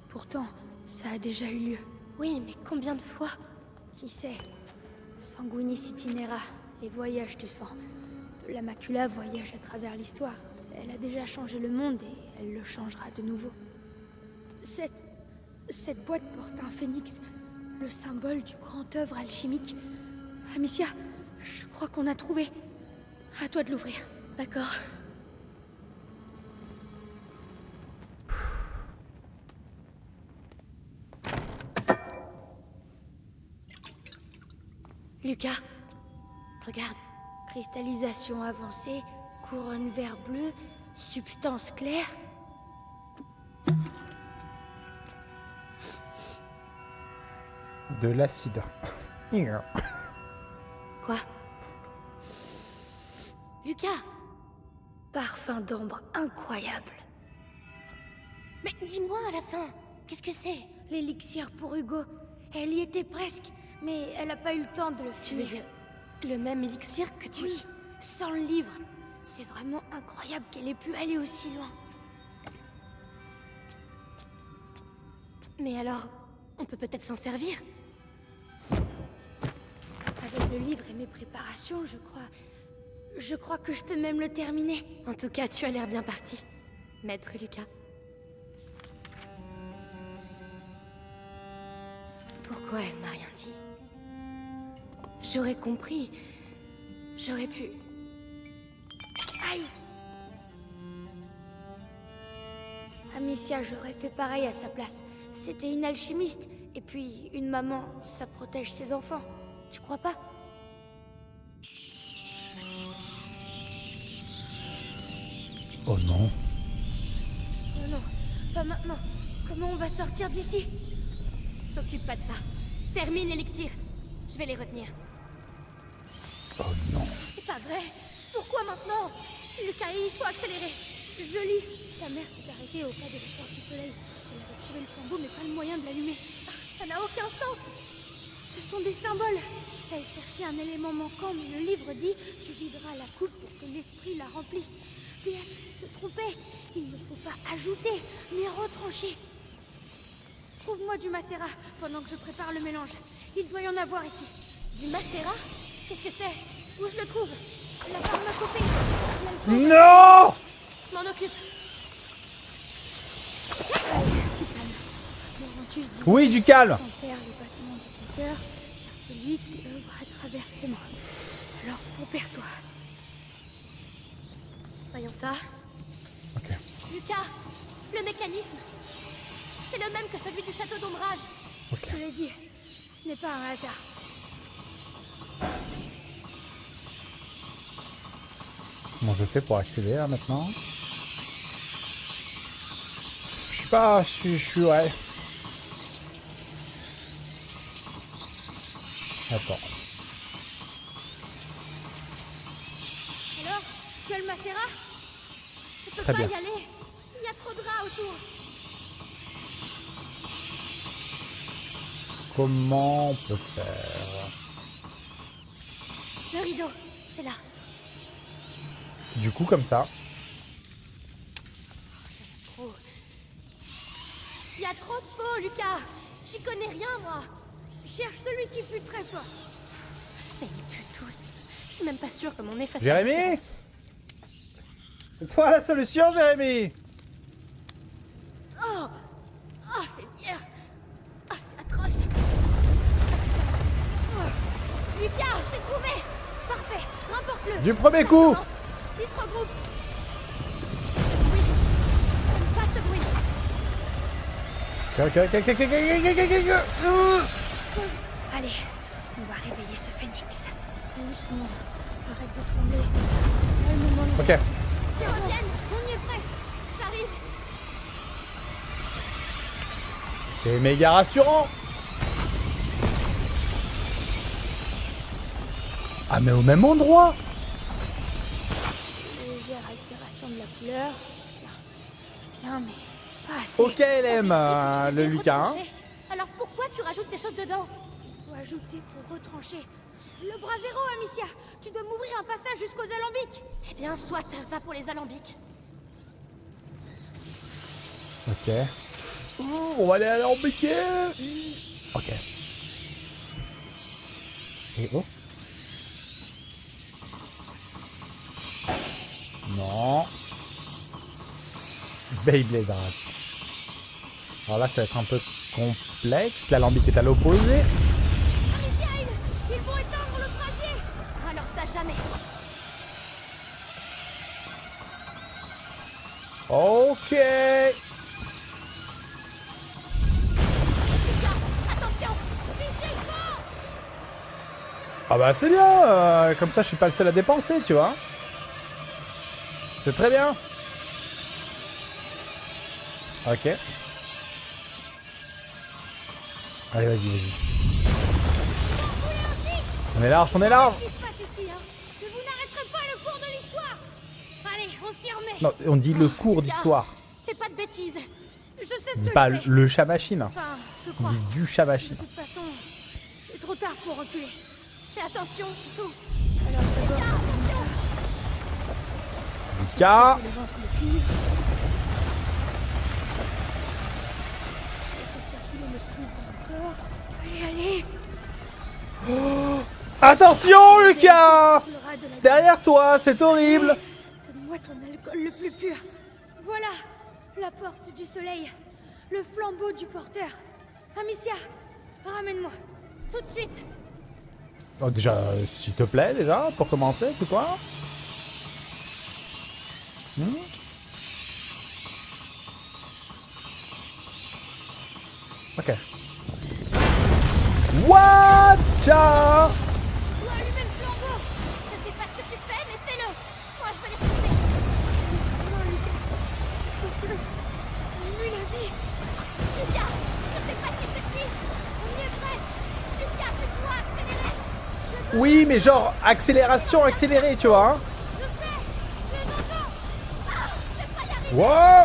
Pourtant, ça a déjà eu lieu. Oui, mais combien de fois? Qui sait? Sanguinis itinera, les voyages du sang. La macula voyage à travers l'histoire. Elle a déjà changé le monde et elle le changera de nouveau. Cette... Cette boîte porte un phénix, le symbole du grand œuvre alchimique. Amicia, je crois qu'on a trouvé. À toi de l'ouvrir. D'accord. Lucas, regarde. Cristallisation avancée, couronne vert bleu, substance claire. De l'acide. Quoi? Lucas Parfum d'ambre incroyable. Mais dis-moi à la fin, qu'est-ce que c'est L'élixir pour Hugo? Elle y était presque, mais elle n'a pas eu le temps de le Tu veux fuir. dire le même élixir que tu... Oui, sans le livre. C'est vraiment incroyable qu'elle ait pu aller aussi loin. Mais alors, on peut peut-être s'en servir Avec le livre et mes préparations, je crois... Je crois que je peux même le terminer. En tout cas, tu as l'air bien parti, maître Lucas. Pourquoi elle m'a rien dit? J'aurais compris. J'aurais pu... Aïe Amicia, j'aurais fait pareil à sa place. C'était une alchimiste. Et puis, une maman, ça protège ses enfants. Tu crois pas? Oh non. Non, non, pas maintenant. Comment on va sortir d'ici? T'occupe pas de ça. Termine l'élixir. Je vais les retenir. Oh. C'est pas vrai Pourquoi maintenant? Lucas, il faut accélérer Je lis. Ta mère s'est arrêtée au pas de porte du soleil. Elle avait trouvé le flambeau, mais pas le moyen de l'allumer. Ça n'a aucun sens Ce sont des symboles. Elle cherchait un élément manquant, mais le livre dit Tu videras la coupe pour que l'esprit la remplisse. Béatrice se trompait. Il ne faut pas ajouter, mais retrancher. Trouve-moi du macérat pendant que je prépare le mélange. Il doit y en avoir ici. Du macérat? Qu'est-ce que c'est? Où je le trouve? La pharmacopée. Non M'en occupe Oui, du calme Tempère les battements de ton cœur, car c'est lui qui œuvre à travers tes mains. Alors, tempère-toi. Voyons ça. Ok. Lucas Le mécanisme C'est le même que celui du château d'ombrage Ok. Je l'ai dit, ce n'est pas un hasard. Comment je fais pour accéder là maintenant? Je suis pas... Je suis... Je suis... Ouais. Attends. Alors, tu as le macérat? Je peux Très pas bien. y aller Il y a trop de rats autour Comment on peut faire? Le rideau, c'est là. Du coup, comme ça. Trop. Il y a trop de peau, Lucas J'y connais rien, moi Cherche celui qui fut très fort. Mais ils puent tous. Je suis même pas sûre que mon la Jérémy. C'est toi la solution, Jérémy Oh Oh, c'est bien Oh, c'est atroce Oh. Lucas, j'ai trouvé Parfait, remporte-le Du premier coup Allez, on va réveiller ce phénix. Doucement, arrête de trembler. Ok. Tiens, On y est presque J'arrive C'est méga rassurant Ah mais au même endroit Légère altération de la couleur. Bien, bien mais pas assez. Ok LM, euh, le Lucas. hein. Alors pourquoi tu rajoutes des choses dedans? Faut ajouter pour retrancher. Le bras zéro, Amicia Tu dois m'ouvrir un passage jusqu'aux alambics Eh bien, soit, va pour les alambics. Ok. Ouh, on va aller à l'alambiqué Ok. Et oh Non. Beyblade, arrête. Alors là, ça va être un peu complexe. L'alambic est à l'opposé. Ça jamais. Ok. Ah bah c'est bien. euh, comme ça, je suis pas le seul à dépenser, tu vois. C'est très bien. Ok. Allez, vas-y, vas-y. On est large, on est large. De Non, on dit le cours d'histoire. Fais pas de bêtises Je sais ce que pas je fais. le chat machine. Enfin, je crois. du chat De machine. toute façon, c'est trop tard pour reculer. Fais attention, c'est tout. K. Le ventre le cuivre. Laissez circuler le cuivre encore. Allez, allez Attention, Lucas Derrière toi, c'est horrible. Donne-moi ton alcool le plus pur. Voilà, la porte du soleil. Le flambeau du porteur. Amicia, ramène-moi. Tout de suite. Oh, déjà, euh, s'il te plaît, déjà, pour commencer, tout quoi Hmm? Ok. Oui, mais genre, accélération accélérée, tu vois. hein. Je sais Je Ah Je Wow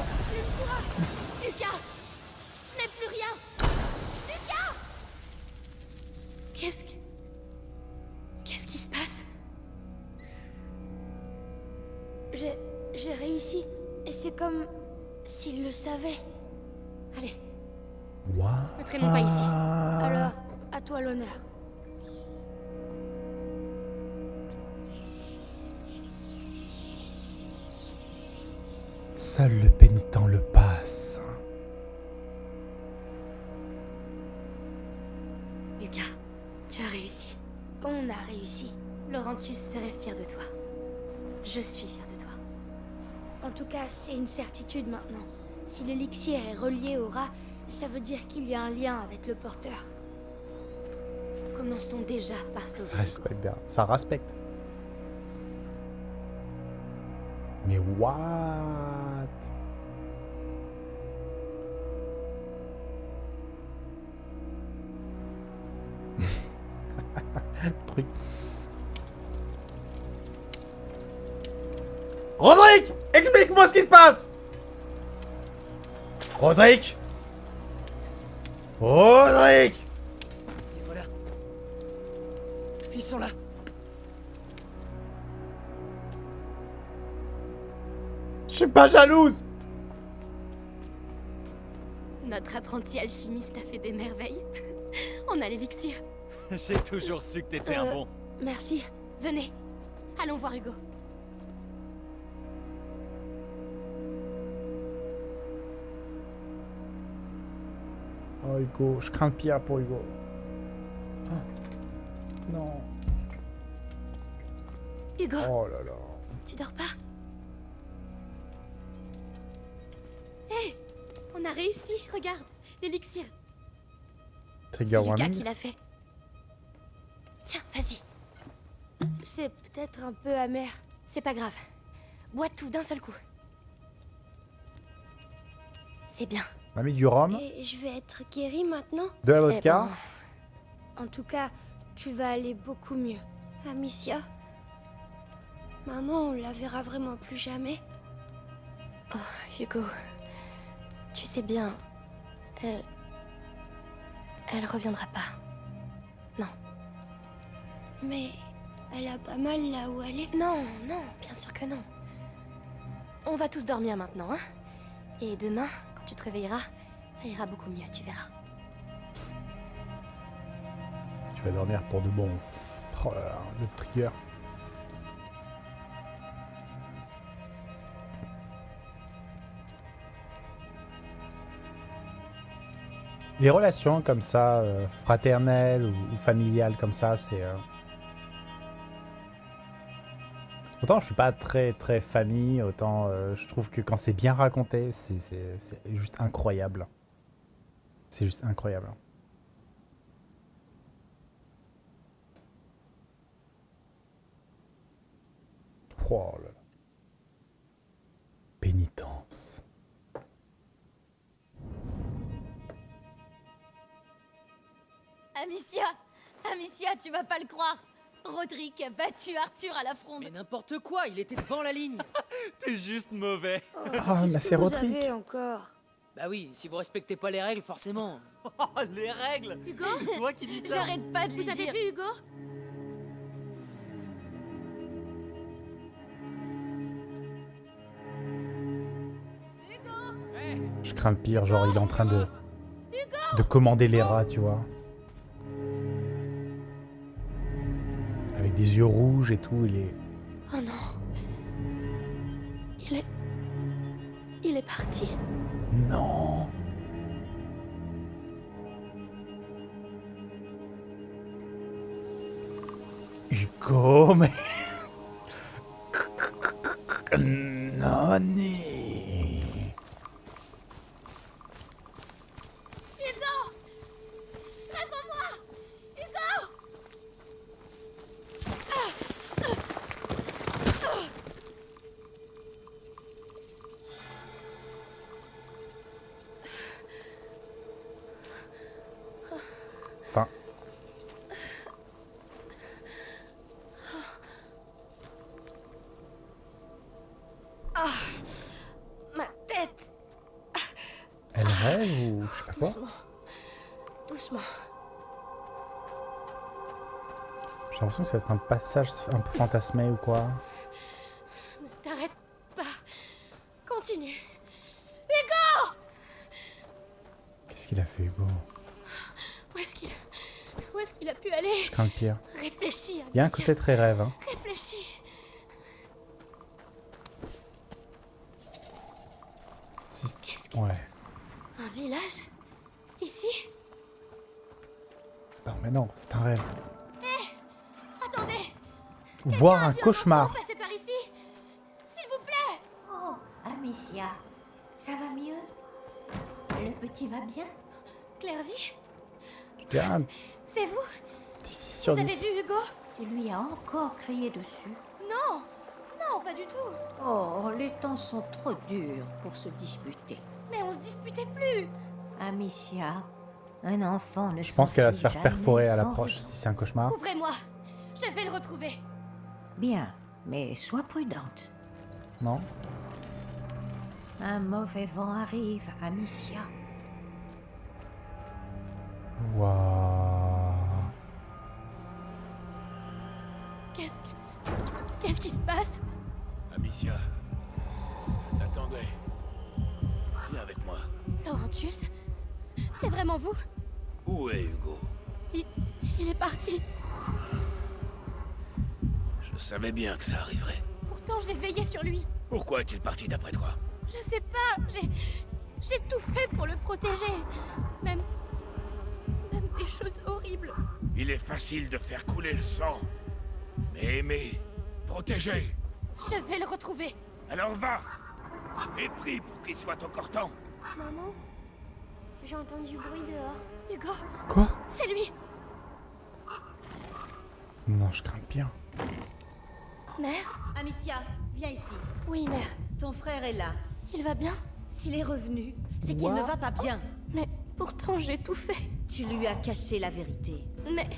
une certitude maintenant. Si l'élixir est relié au rat, ça veut dire qu'il y a un lien avec le porteur. Commençons déjà par Ça sauver. respecte bien. Ça respecte. Mais what? Truc. Roderick Explique-moi ce qui se passe Roderick Roderick Et voilà. Ils sont là. Je suis pas jalouse Notre apprenti alchimiste a fait des merveilles. On a l'élixir. J'ai toujours su que t'étais un Euh, bon. Merci. Venez. Allons voir Hugo. Oh Hugo, je crains le pire pour Hugo. Ah. Non. Hugo, Oh là là. tu dors pas? Hé On a réussi, regarde. L'élixir. Trigger C'est Lucas qui l'a fait. Tiens, vas-y. C'est peut-être un peu amer. C'est pas grave. Bois tout d'un seul coup. C'est bien. On a mis du rhum, Et je vais être guérie maintenant de la Eh vodka. ben, En tout cas, tu vas aller beaucoup mieux. Amicia Maman, on la verra vraiment plus jamais Oh, Hugo. Tu sais bien, elle. Elle reviendra pas. Non. Mais elle a pas mal là où elle est Non, non, bien sûr que non. On va tous dormir maintenant, hein Et demain, tu te réveilleras, ça ira beaucoup mieux, tu verras. Tu vas dormir pour de bon. Oh là là, le trigger. Les relations comme ça, euh, fraternelles ou, ou familiales comme ça, c'est... euh, Autant je suis pas très très famille, autant euh, je trouve que quand c'est bien raconté, c'est juste incroyable. C'est juste incroyable. Roderick a battu Arthur à la fronde. Mais n'importe quoi, il était devant la ligne. T'es juste mauvais. Ah, mais c'est Roderick. encore Bah oui, si vous respectez pas les règles, forcément. Oh, les règles Hugo C'est toi qui dis ça J'arrête pas de lui Vous avez dire. vu Hugo Je crains le pire, genre il est en train de de commander les rats, tu vois. Avec des yeux rouges et tout, il est Oh non. Il est... Il est parti. non. Hugo, mais Nani. L'impression que ça va être un passage un peu fantasmé ou quoi. Ne t'arrête pas. Continue. Qu'est-ce qu'il a fait Hugo? Où est-ce qu'il... Où est-ce qu'il a pu aller? Je crains le pire. Réfléchis, Il y a un côté très rêve. Hein. Voir un cauchemar. S'il vous plaît. Oh, Amicia, ça va mieux? Le petit va bien? Clairvy C'est vous? 6 sur Vous avez 10. vu Hugo? Tu lui as encore crié dessus. Non Non, pas du tout. Oh, les temps sont trop durs pour se disputer. Mais on se disputait plus. Amicia, un enfant ne Je pense qu'elle va se faire perforer à l'approche si c'est un cauchemar. Ouvrez-moi. Je vais le retrouver Bien, mais sois prudente. Non Un mauvais vent arrive, Amicia. Waouh. Qu'est-ce que... Qu'est-ce qui se passe? Amicia, je t'attendais. Viens avec moi. Laurentius C'est vraiment vous? Où est Hugo? Il... il est parti. Je savais bien que ça arriverait. Pourtant, j'ai veillé sur lui. Pourquoi est-il parti d'après toi? Je sais pas, j'ai... J'ai tout fait pour le protéger. Même... Même des choses horribles. Il est facile de faire couler le sang. Mais aimer, protéger. Je vais le retrouver. Alors va Et prie pour qu'il soit encore temps. Maman J'ai entendu du bruit dehors. Hugo, Quoi? C'est lui. Non, je crains pire. Mère Amicia, viens ici. Oui, mère. Ton frère est là. Il va bien S'il est revenu, c'est qu'il ne va pas bien. Mais pourtant, j'ai tout fait. Tu lui as caché la vérité. Mais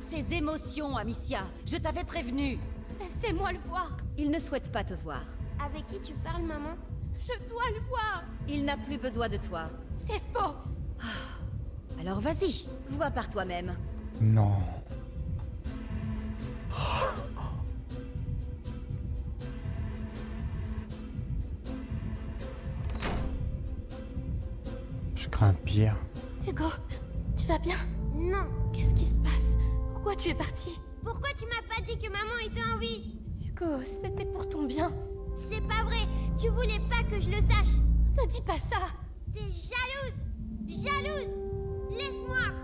Ses émotions, Amicia. Je t'avais prévenu. laissez-moi le voir. Il ne souhaite pas te voir. Avec qui tu parles, maman? Je dois le voir. Il n'a plus besoin de toi. C'est faux. Alors vas-y, vois par toi-même. Non. Crains le pire. Hugo, tu vas bien? Non. Qu'est-ce qui se passe? Pourquoi tu es parti? Pourquoi tu m'as pas dit que maman était en vie? Hugo, c'était pour ton bien. C'est pas vrai. Tu voulais pas que je le sache. Ne dis pas ça T'es jalouse Jalouse Laisse-moi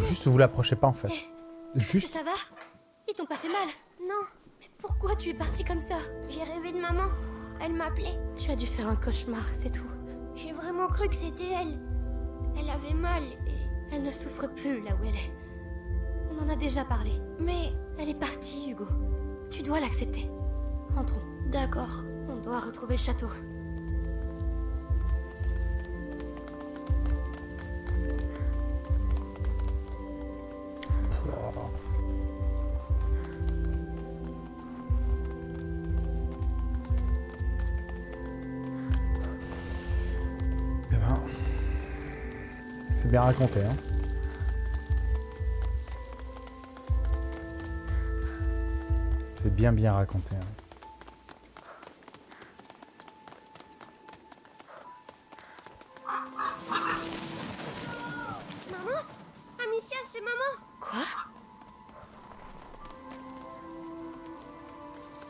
juste vous l'approchez pas en fait. Eh, Juste. ça va? Ils t'ont pas fait mal Non, Mais pourquoi tu es parti comme ça? J'ai rêvé de maman. Elle m'appelait. Tu as dû faire un cauchemar, c'est tout. J'ai vraiment cru que c'était elle. Elle avait mal et... Elle ne souffre plus là où elle est. On en a déjà parlé. Mais... Elle est partie, Hugo. Tu dois l'accepter. Rentrons. D'accord. On doit retrouver le château. Eh ben. C'est bien raconté, hein. C'est bien bien raconté. hein. Maman? Amicia, c'est maman? Quoi?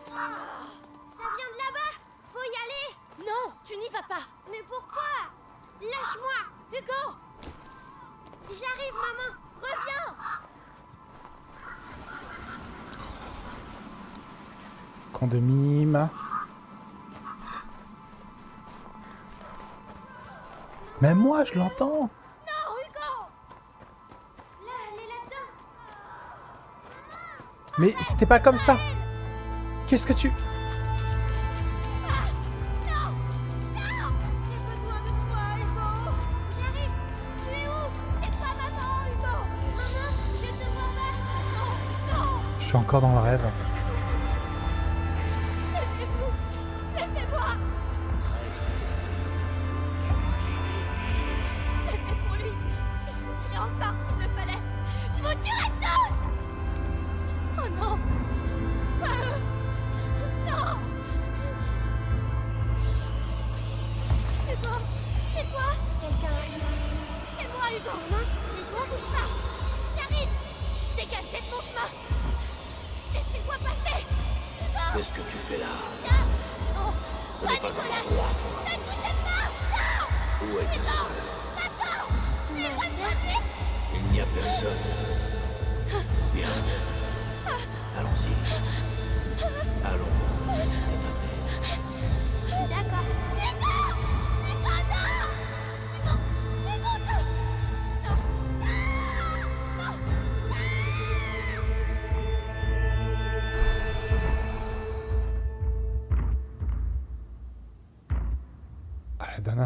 Ça vient de là-bas. Faut y aller. Non, tu n'y vas pas. Mais pourquoi? Lâche-moi. Hugo! J'arrive, maman. Reviens! Con de mime. Même moi, je l'entends. Mais c'était pas comme ça. Qu'est-ce que tu... Je suis encore dans le rêve.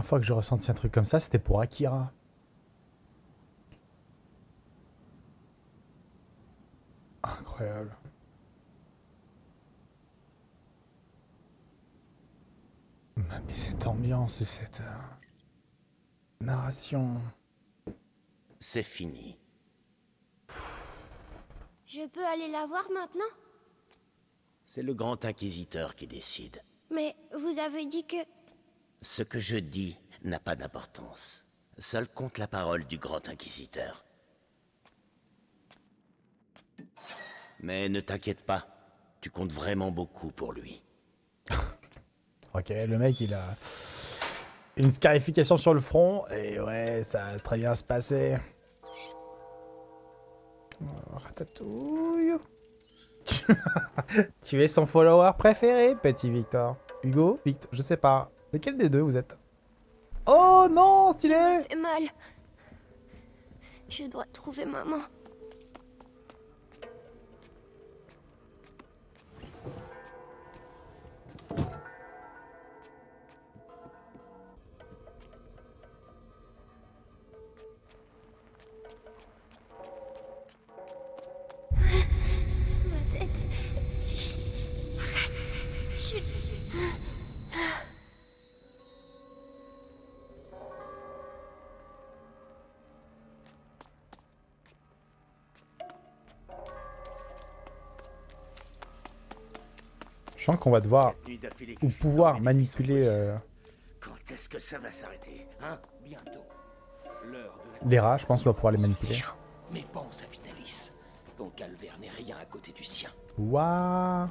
La dernière fois que j'ai ressenti un truc comme ça, c'était pour Akira. Incroyable. Mais cette ambiance et cette euh, narration. C'est fini. Je peux aller la voir maintenant? C'est le grand inquisiteur qui décide. Mais vous avez dit que... Ce que je dis n'a pas d'importance. Seul compte la parole du grand inquisiteur. Mais ne t'inquiète pas, tu comptes vraiment beaucoup pour lui. Ok, le mec, il a une scarification sur le front. Et ouais, ça va très bien se passer. Oh, Ratatouille. tu es son follower préféré, petit Victor. Hugo Victor, je sais pas. Lequel des deux vous êtes? Oh non, stylé mal. Je dois trouver maman. Je sens qu'on va devoir ou pouvoir manipuler euh, que ça va Hein? Bientôt. De les rats. Je pense qu'on va pouvoir les manipuler. Mais pense à Vitalis. Ton calvaire n'est rien à côté du sien. Waouh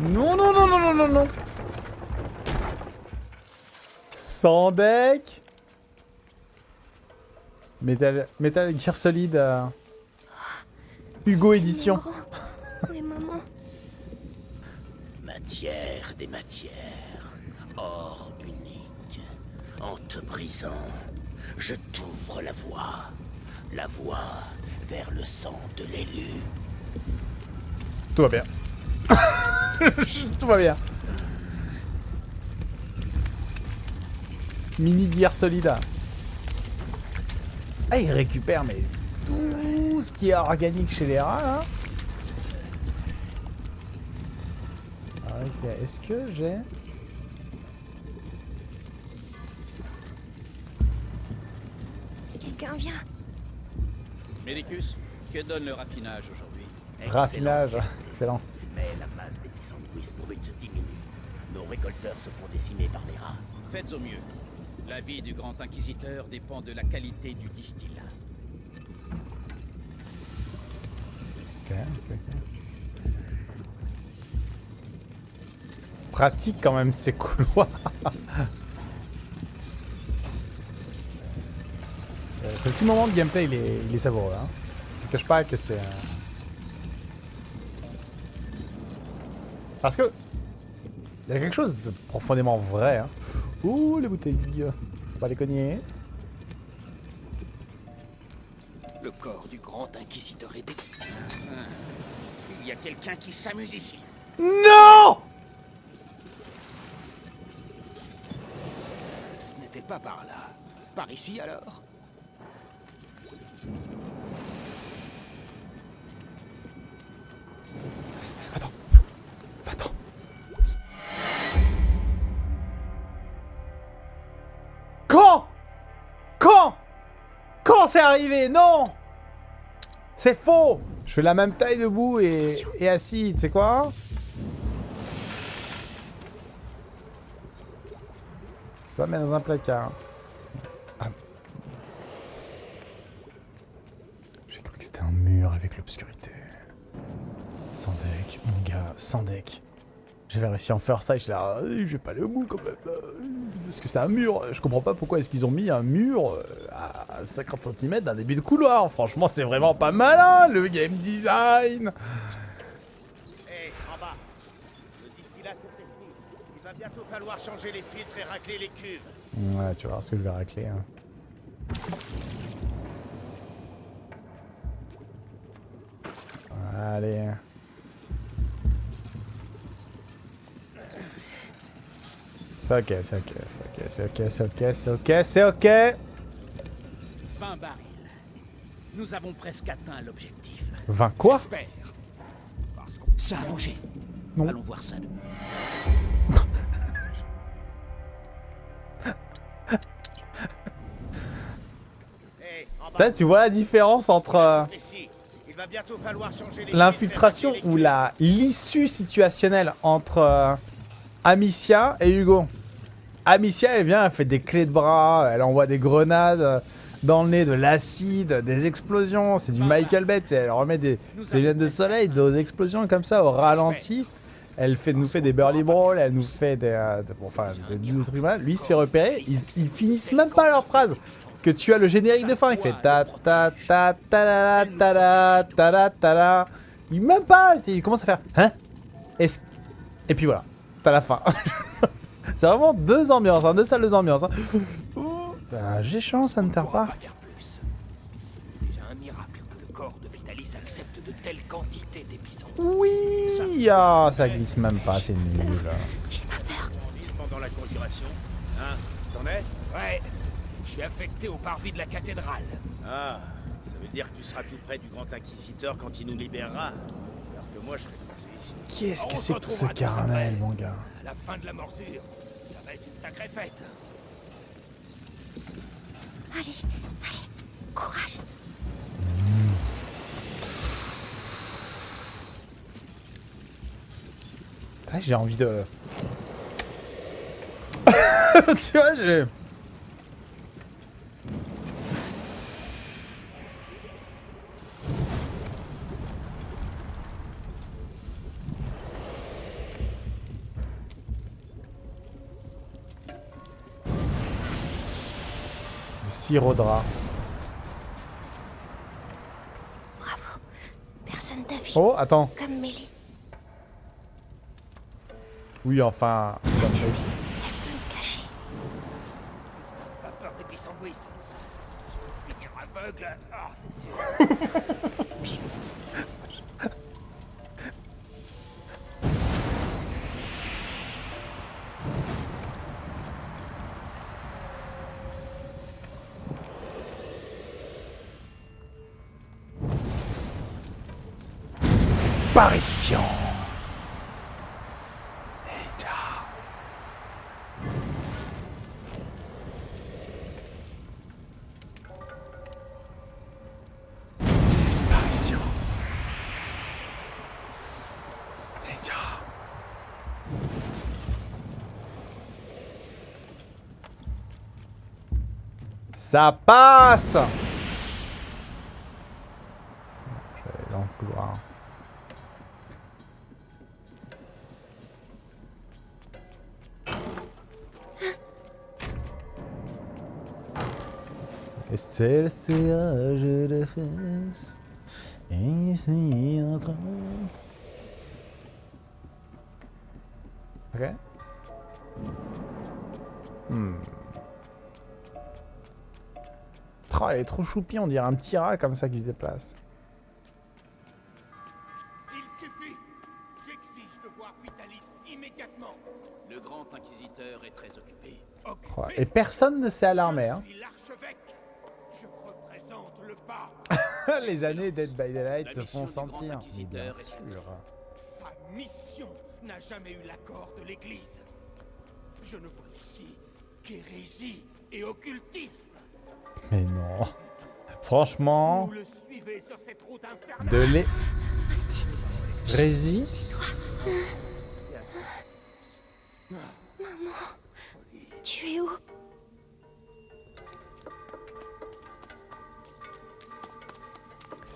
Non, non, non, non, non, non, non. Sans deck. Metal, Metal Gear Solid. euh, Hugo Édition. Où est maman Matière des matières. Or unique. En te brisant, je t'ouvre la voie. La voie vers le sang de l'élu. Tout va bien. Tout va bien. Mini Gear Solid. Ah, il récupère, mais tout ce qui est organique chez les rats, là. Ah, ok. Est-ce que j'ai... Que donne le raffinage aujourd'hui? Raffinage. Excellent. Mais la masse des sandwichs bruts diminue. Nos récolteurs se font décimer par les rats. Faites au mieux. La vie du grand inquisiteur dépend de la qualité du distillat. Ok, ok, ok. Pratique quand même ces couloirs. Euh, ce petit moment de gameplay, il est, il est savoureux. Hein. Je ne cache pas que c'est... euh, Parce que... Il y a quelque chose de profondément vrai. Hein. Ouh, les bouteilles. Faut pas les cogner. Le corps du grand inquisiteur est... Il y a quelqu'un qui s'amuse ici. Non Ce n'était pas par là. Par ici alors? C'est arrivé Non C'est faux Je fais la même taille debout et, et assis, tu sais quoi? Je vais mettre dans un placard. Ah. J'ai cru que c'était un mur avec l'obscurité. Sans deck, mon gars, sans deck. J'avais réussi à en faire ça et je là, je vais pas aller au bout quand même. Parce que c'est un mur. Je comprends pas pourquoi est-ce qu'ils ont mis un mur euh, à 50 cm d'un début de couloir. Franchement, c'est vraiment pas malin le game design. Hé, en bas Le distillat s'est testé. Il va bientôt falloir changer les filtres et racler les cuves. Ouais, tu vas voir ce que je vais racler. hein. Allez. C'est ok, c'est ok, c'est ok, c'est ok, c'est ok, c'est ok, c'est ok 20 barils. Nous avons presque atteint l'objectif. 20 quoi? J'espère. Ça a bougé. Non. Allons voir ça. Là, tu vois la différence entre euh, l'infiltration ou l'issue situationnelle entre euh, Amicia et Hugo? Amicia, elle vient, elle fait des clés de bras, elle envoie des grenades euh, dans le nez, de l'acide, des explosions. C'est du Michael Bay, elle remet des ses lunettes de soleil, des explosions comme ça au ralenti. Elle fait, nous fait des burly brawls, elle nous fait des, euh, de- bon, enfin, des, des trucs malades. Lui, il se fait repérer. Ils, ils finissent même pas leur phrase. Que tu as le générique de fin, il fait ta ta ta ta la ta la ta la ta la. Il même pas. Il commence à faire hein? Est-ce et puis voilà, t'as la fin. C'est vraiment deux ambiances, hein, deux salles de ambiance. Hein. C'est un géchant, ça ne tard pas. Déjà un miracle que le corps de Vitalis accepte de telles quantités d'épicentres. Oui, ah, ça glisse même pas, c'est nul. Pendant la conjuration? Hein? T'en es? Ouais. Je suis affecté au parvis de la cathédrale. Ah, ça veut dire que tu seras tout près du grand inquisiteur quand il nous libérera. Alors que moi, je serai coincé ici. Qu'est-ce que c'est que tout ce après. mon gars? À la fin de la morsure, sacrée fête. Allez, allez, courage. Ah, J'ai envie de... tu vois, je... Rat. Bravo. Personne t'a vu. Oh, attends. Comme Mélie. Oui, enfin... Apparition. Ça passe c'est le sillage de fesses. Et ici en train. Ok. Hmm. Oh, elle est trop choupie, on dirait un petit rat comme ça qui se déplace. Il suffit J'exige de voir Vitalis immédiatement Le grand inquisiteur est très occupé. Oh, Et personne ne s'est alarmé. Hein. Les années Dead by Daylight se font sentir. Mais bien sûr. Sa mission n'a jamais eu l'accord de l'Église. Je ne vois ici qu'hérésie et occultisme. Mais non. Franchement, Vous le suivez sur cette route infernale. de l'é... Rési Maman, tu es où?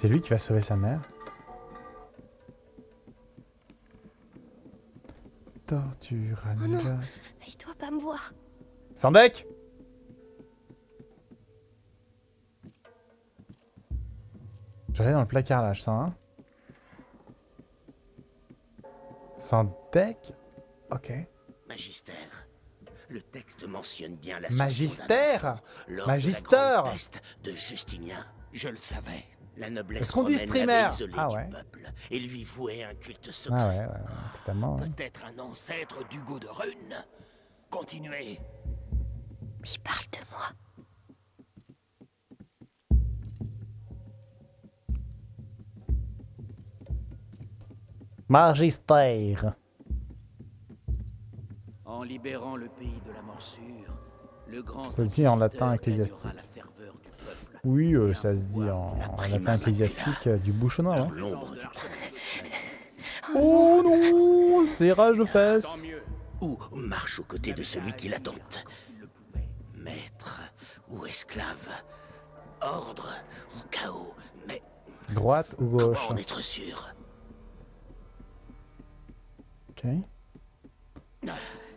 C'est lui qui va sauver sa mère. Torture à Oh non. Il doit pas me voir. Sandek Je vais aller dans le placard là, je sens un. Sandek Ok. Magistère. Le texte mentionne bien la Magistère Magister de Justinien. Je le savais. La noblesse Est-ce qu'on dit streamer Ah du ouais. peuple et lui vouait un culte secret. Ah ouais, ouais, ouais, totalement. Peut-être un ancêtre d'Hugo de Rune. Continuez. Il parle de moi. Magistère. En libérant le pays de la morsure, le grand Ça se dit en latin ecclésiastique. aidera la ferveur du peuple. Oui, euh, ça se dit en, en latin ecclésiastique euh, du bouchonnois. Du Oh non C'est rage de fesses ou marche aux côtés de celui qui l'attente. Maître ou esclave, ordre ou chaos, mais Droite ou comment gauche en être sûr? Ok.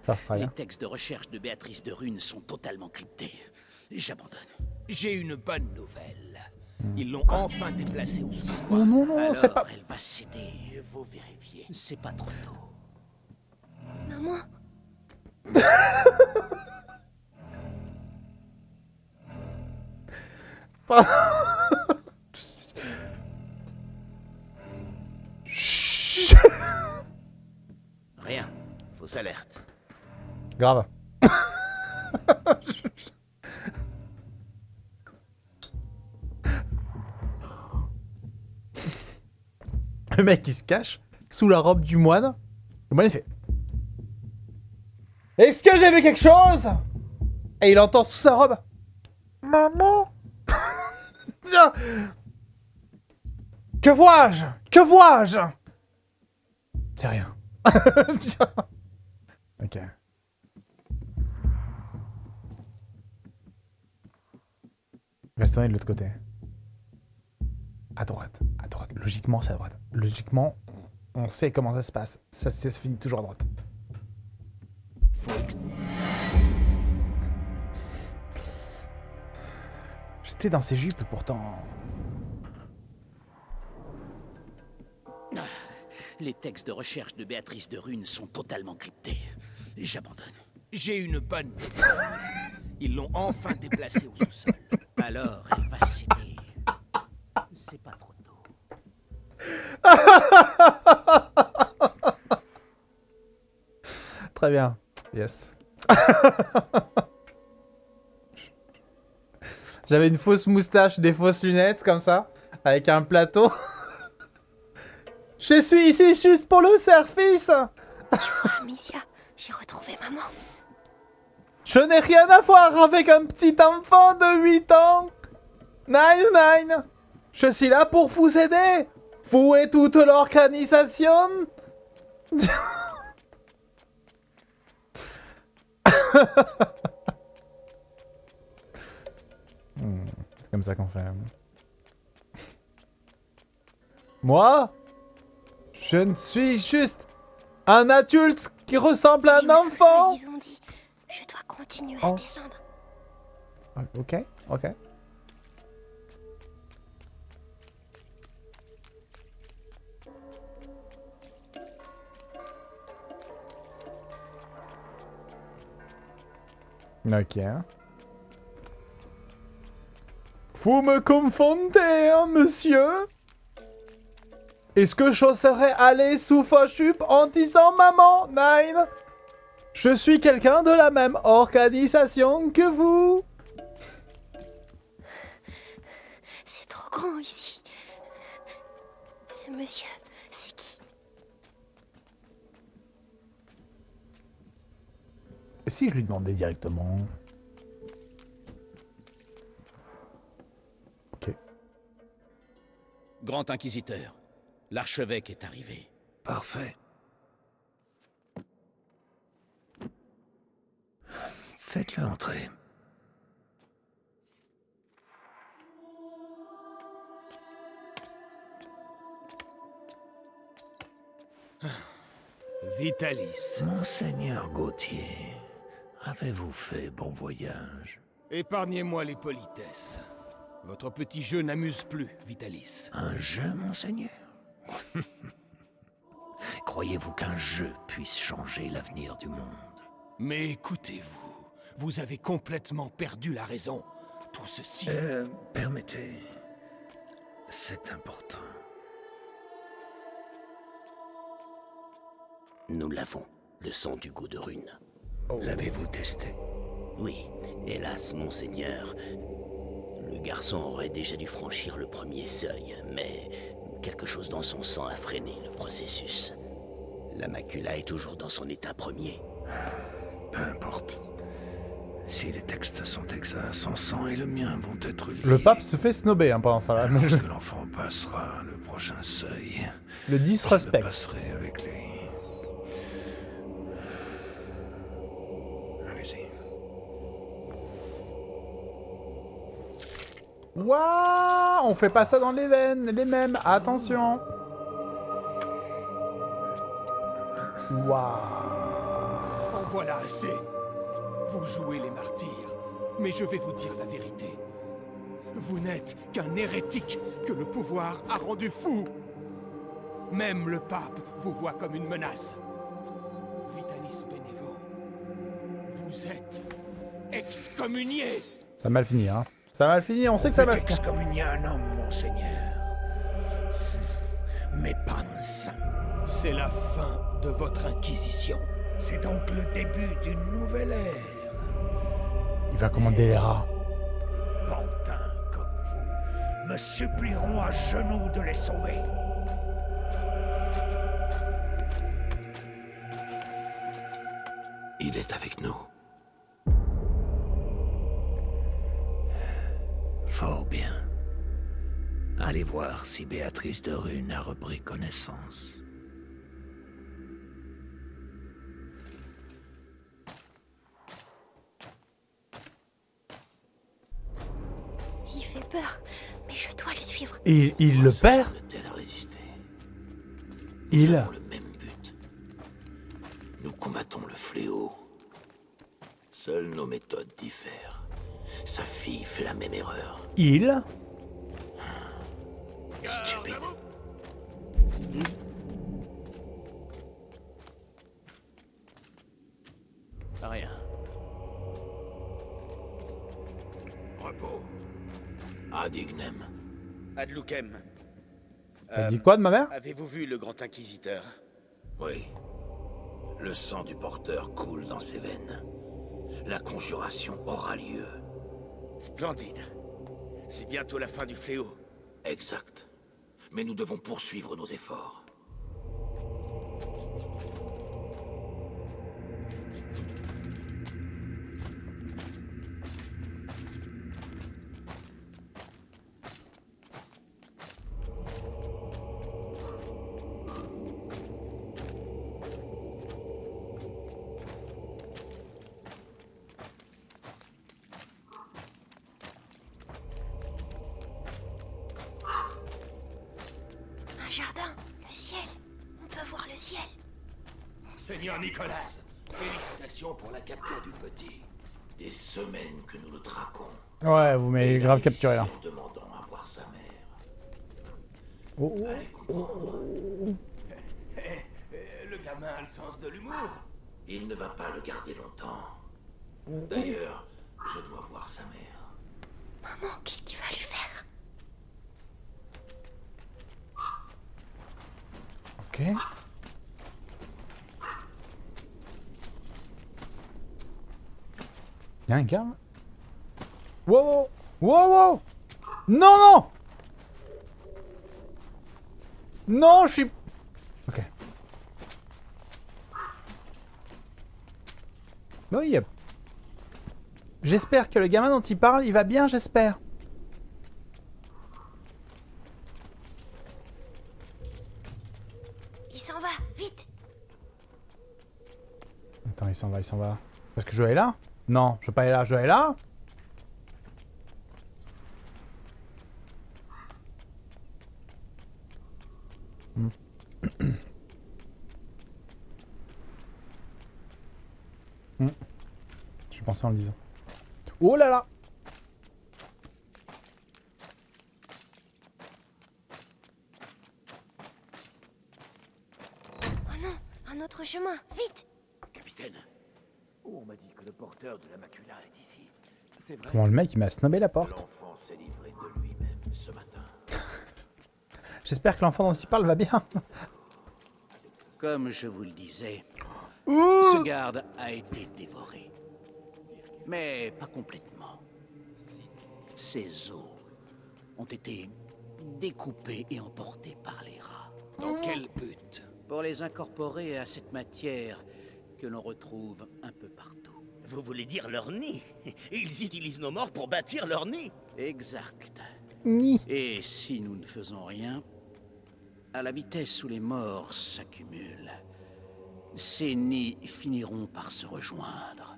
First try. Les hein. textes de recherche de Béatrice de Rune sont totalement cryptés. J'abandonne. J'ai une bonne nouvelle. Ils l'ont enfin déplacée au sous Oh non, non, c'est pas... Elle va céder. Il faut vérifier. C'est pas trop tôt. Maman Chut. Rien. Fausse alerte. Grave. Mec il se cache sous la robe du moine. Le moine il fait Est-ce que j'ai vu quelque chose? Et il entend sous sa robe Maman? Tiens Que vois-je? Que vois-je? C'est rien. Tiens. ok. Restons de l'autre côté. À droite, à droite. Logiquement, c'est à droite. Logiquement, on sait comment ça se passe. Ça, se finit toujours à droite. J'étais dans ses jupes pourtant. Les textes de recherche de Béatrice de Rune sont totalement cryptés. J'abandonne. J'ai une bonne. Ils l'ont enfin déplacée au sous-sol. Alors, elle. C'est pas trop tôt. Très bien. Yes. J'avais une fausse moustache, des fausses lunettes comme ça, avec un plateau. Je suis ici juste pour le service. Amicia, j'ai retrouvé maman. Je n'ai rien à voir avec un petit enfant de 8 ans. Nine, nine. Je suis là pour vous aider. Vous et toute l'organisation. Hmm, C'est comme ça qu'on fait. Moi Je ne suis juste un adulte qui ressemble à un enfant. Ils ont dit, je dois continuer Oh. à descendre. Ok, ok. Ok. Vous me confondez, hein, monsieur? Est-ce que je serais allé sous jupes en disant maman, Nine? Je suis quelqu'un de la même organisation que vous C'est trop grand ici. Ce monsieur, c'est qui Et si je lui demandais directement Ok. Grand Inquisiteur, l'archevêque est arrivé. Parfait. Faites-le entrer. Vitalis. Monseigneur Gauthier, avez-vous fait bon voyage? Épargnez-moi les politesses. Votre petit jeu n'amuse plus, Vitalis. Un jeu, monseigneur? Croyez-vous qu'un jeu puisse changer l'avenir du monde? Mais écoutez-vous, vous avez complètement perdu la raison. Tout ceci... Euh, permettez... C'est important. Nous l'avons, le sang du goût de rune. L'avez-vous testé? Oui, hélas, monseigneur. Le garçon aurait déjà dû franchir le premier seuil, mais quelque chose dans son sang a freiné le processus. La macula est toujours dans son état premier. Peu importe. Si les textes sont exacts, son sang et le mien vont être liés. Le pape se fait snober hein, pendant ça. Lorsque l'enfant passera le prochain seuil, Le je disrespect. passerai avec lui. Waouh On fait pas ça dans les veines, les mêmes. Attention. Waouh. En voilà assez. Vous jouez les martyrs, mais je vais vous dire la vérité. Vous n'êtes qu'un hérétique que le pouvoir a rendu fou. Même le pape vous voit comme une menace. Vitalis Benevo, vous êtes excommunié. Ça a mal fini, hein. Ça a mal fini, on sait que ça va finir. excommunier un homme, monseigneur. Mais pas un saint. C'est la fin de votre inquisition. C'est donc le début d'une nouvelle ère. Il va commander les rats. Pantins comme vous me supplieront à genoux de les sauver. Il est avec nous. Fort bien. Allez voir si Béatrice de Rune a repris connaissance. Il fait peur, mais je dois le suivre. Il, il le perd Il. Nous avons le même but. Nous combattons le fléau. Seules nos méthodes diffèrent. Sa fille fait la même erreur. Il. Stupide. Rien. Repos. Adignem. Adloukem. T'as dit quoi de ma mère? Avez-vous vu le grand inquisiteur? Oui. Le sang du porteur coule dans ses veines. La conjuration aura lieu. Splendide. C'est bientôt la fin du fléau. Exact. Mais nous devons poursuivre nos efforts. Jardin, le ciel. On peut voir le ciel. Seigneur Nicolas, félicitations pour la capture du petit. Des semaines que nous le traquons. Ouais, vous m'avez grave capturé là. En demandant à voir sa mère. Oh, oh. Allez comprendre. Eh, le gamin a le sens de l'humour. Il ne va pas le garder longtemps. D'ailleurs, je dois voir sa mère. Maman, qu'est-ce qu'il va lui Y'a un gars Wow wow. Wow Non non. Non, je suis... Ok. A- J'espère que le gamin dont il parle, il va bien, j'espère. Il s'en va, vite Attends, il s'en va, il s'en va. Parce que je dois aller là? Non, je veux pas aller là, je dois aller là? Hmm. Hmm. J'ai pensé en le disant. Oh là là Oh non, un autre chemin, vite Capitaine, on m'a dit que le porteur de la macula est ici. C'est vrai. Comment le mec il m'a snobé la porte L'enfant s'est livré de lui-même ce matin. J'espère que l'enfant dont il parle va bien. Comme je vous le disais, ce garde a été dévoré. Mais pas complètement. Ses os ont été découpés et emportés par les rats. Dans quel but? Pour les incorporer à cette matière que l'on retrouve un peu partout. Vous voulez dire leur nid Ils utilisent nos morts pour bâtir leur nid Exact. Ni. Et si nous ne faisons rien, à la vitesse où les morts s'accumulent, ces nids finiront par se rejoindre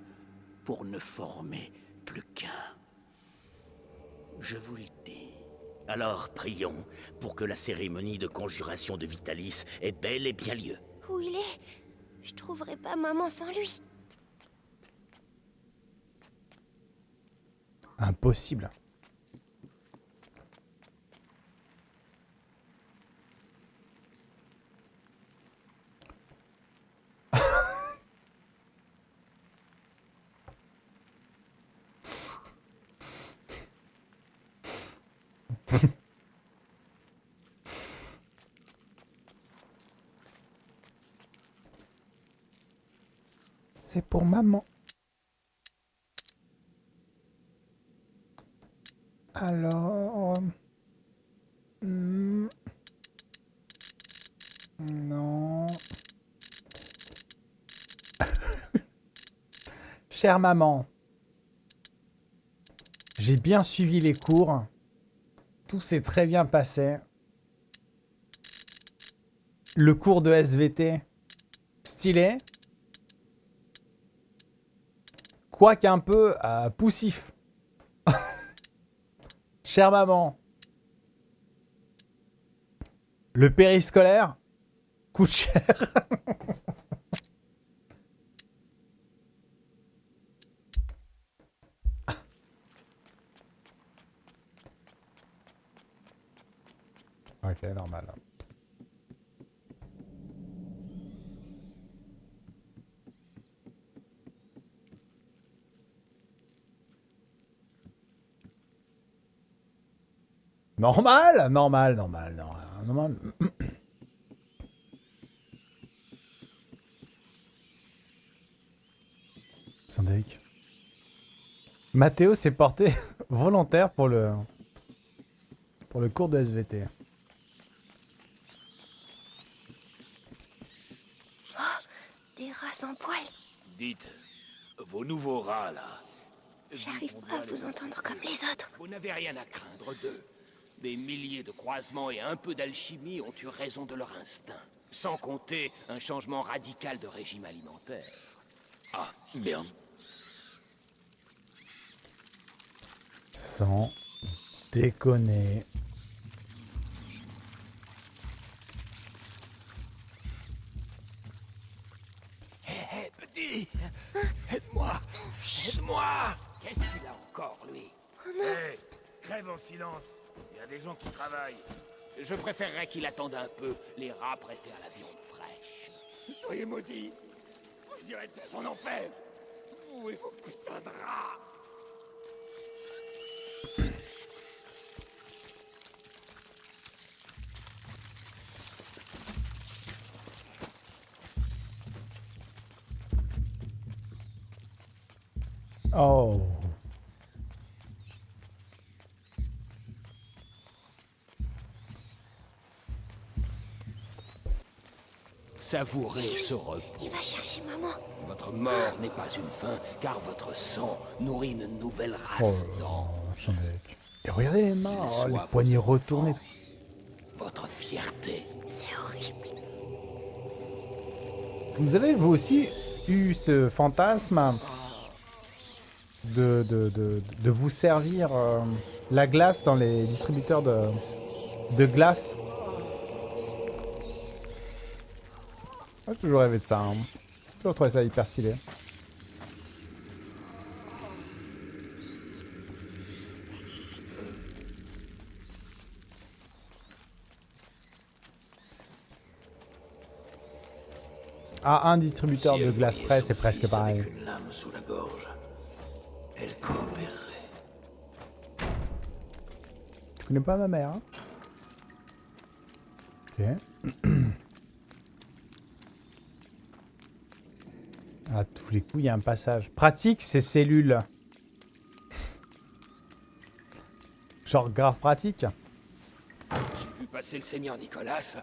pour ne former plus qu'un. Je vous le dis. Alors prions pour que la cérémonie de conjuration de Vitalis ait bel et bien lieu. Où il est? Je trouverai pas maman sans lui. Impossible. C'est pour maman. Alors... hmm, Non... Chère maman, j'ai bien suivi les cours. Tout s'est très bien passé. Le cours de SVT, stylé. Quoique un peu euh, poussif. Chère maman, le périscolaire coûte cher. ok, normal. Normal, normal, normal, normal, normal. Syndic. Mathéo s'est porté volontaire pour le pour le cours de SVT. Oh, des rats sans poils. Dites, vos nouveaux rats là. J'arrive pas à vous entendre comme les autres. Vous n'avez rien à craindre d'eux. Des milliers de croisements et un peu d'alchimie ont eu raison de leur instinct. Sans compter un changement radical de régime alimentaire. Ah, bien. Sans déconner. Hé, hé, petit Aide-moi Aide-moi Qu'est-ce qu'il a encore, lui? Hé, crève en silence. Des gens qui travaillent. Je préférerais qu'il attende un peu, les rats prêtés à la viande fraîche. Soyez maudits Vous irez tous en enfer Vous et vos putains de rats Oh. Savourez ce repos. Il va chercher maman. Votre mort n'est pas une fin, car votre sang nourrit une nouvelle Oh race d'anges. Syndic. Et regardez les mains, oh, les poignets votre retournés. Votre fierté. C'est horrible. Vous avez vous aussi eu ce fantasme de, de, de, de vous servir euh, la glace dans les distributeurs de, de glace? J'ai toujours rêvé de ça. Hein. J'ai toujours trouvé ça hyper stylé. Ah, un distributeur Si de glace son c'est presque pareil. Avec une lame sous la gorge, elle coopérerait. Tu connais pas ma mère, hein? Ok. À tous les coups, il y a un passage. Pratique, ces cellules. Genre grave pratique. J'ai vu passer le seigneur Nicolas.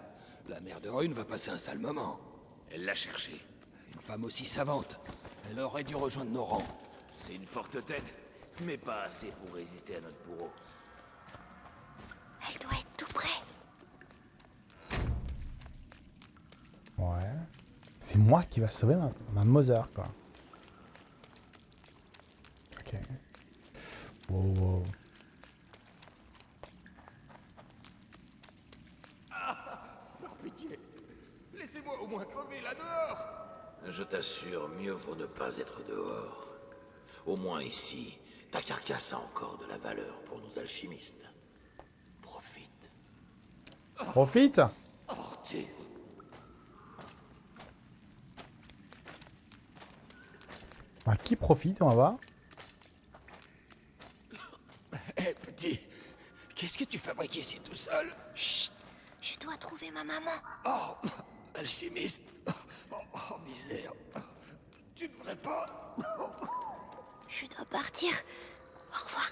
La mère de Rune va passer un sale moment. Elle l'a cherché. Une femme aussi savante. Elle aurait dû rejoindre nos rangs. C'est une forte tête, mais pas assez pour résister à notre bourreau. Elle doit être tout près. Ouais. C'est moi qui va sauver ma, ma Mother, quoi. Ok. Wow, wow. Par pitié, laissez-moi au moins crever là dehors. Je t'assure, mieux vaut ne pas être dehors. Au moins ici, ta carcasse a encore de la valeur pour nos alchimistes. Profite. Profite. À qui profite, on va voir Hé, petit, qu'est-ce que tu fabriques ici tout seul? Chut, je dois trouver ma maman. Oh, alchimiste. Oh, oh, misère. Tu devrais pas. Je dois partir. Au revoir.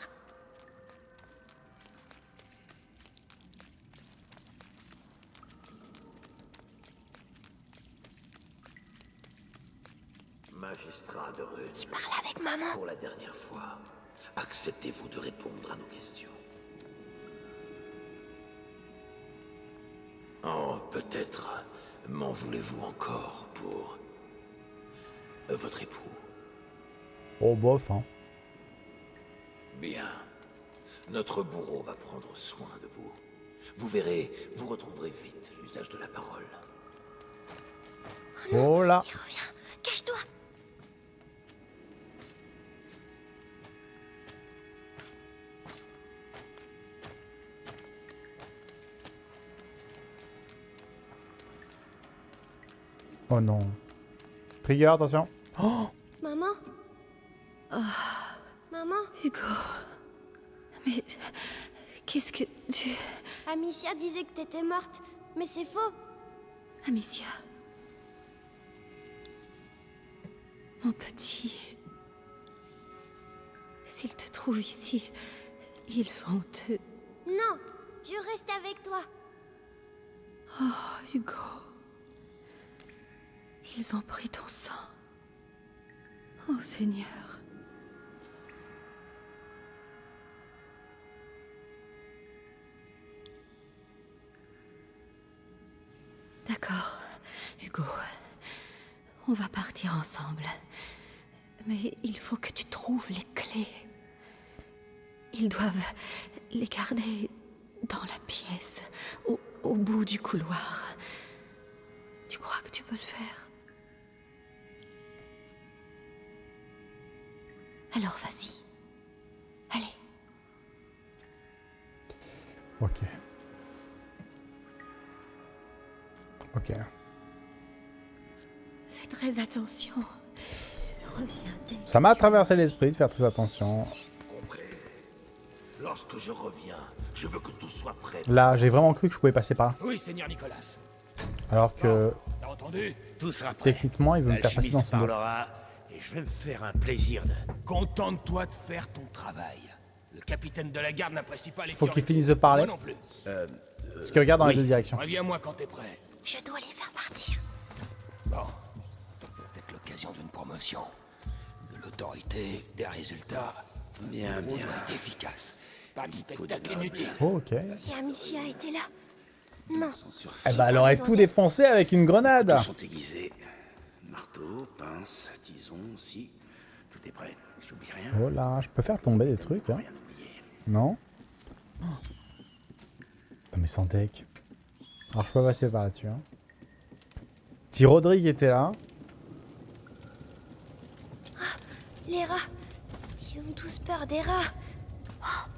Magistrat de Rune. Je parle avec maman. Pour la dernière fois, acceptez-vous de répondre à nos questions Oh, peut-être m'en voulez-vous encore pour votre époux Oh, bof, hein. Bien. Notre bourreau va prendre soin de vous. Vous verrez, vous retrouverez vite l'usage de la parole. Oh là Il revient. Cache-toi. Oh non. Trigger, attention. Oh Maman Maman Hugo. Mais. Qu'est-ce que tu. Amicia disait que t'étais morte, mais c'est faux. Amicia. Mon petit. S'ils te trouvent ici, ils vont te. Non, je reste avec toi. Oh, Hugo. Ils ont pris ton sang. Oh Seigneur. D'accord, Hugo. On va partir ensemble. Mais il faut que tu trouves les clés. Ils doivent les garder dans la pièce, au, bout du couloir. Tu crois que tu peux le faire? Alors vas-y. Allez. Ok. Ok. Fais très attention. Ça m'a traversé l'esprit de faire très attention. Lorsque je reviens, je veux que tout soit prêt. Là, j'ai vraiment cru que je pouvais passer par là. Oui, seigneur Nicolas. Alors que, T'as entendu? Tout sera prêt. techniquement, il veut me faire passer dans son dos. et je vais me faire un plaisir de... Contente-toi de faire ton travail. Le capitaine de la garde n'apprécie pas les Faut qu'il finisse de parler. Non plus. Euh, Parce qu'il regarde dans les deux directions. Reviens-moi quand t'es prêt. Je dois les faire partir. Bon. C'est peut-être l'occasion d'une promotion. De l'autorité, des résultats. Bien, bien. efficace. Pas de spectacle inutile. Oh, ok. Si Amicia était là. Non. Eh bah, elle aurait tout défoncé avec une grenade. Tous sont aiguisés. Marteau, pince, tison, si. Tout est prêt. J'oublie rien. Oh là, je peux faire tomber des trucs, hein. Non? Oh. Non mais sans deck. Alors je peux passer par là-dessus, hein. Si Rodrigue était là, Les rats. Ils ont tous peur des rats. Oh,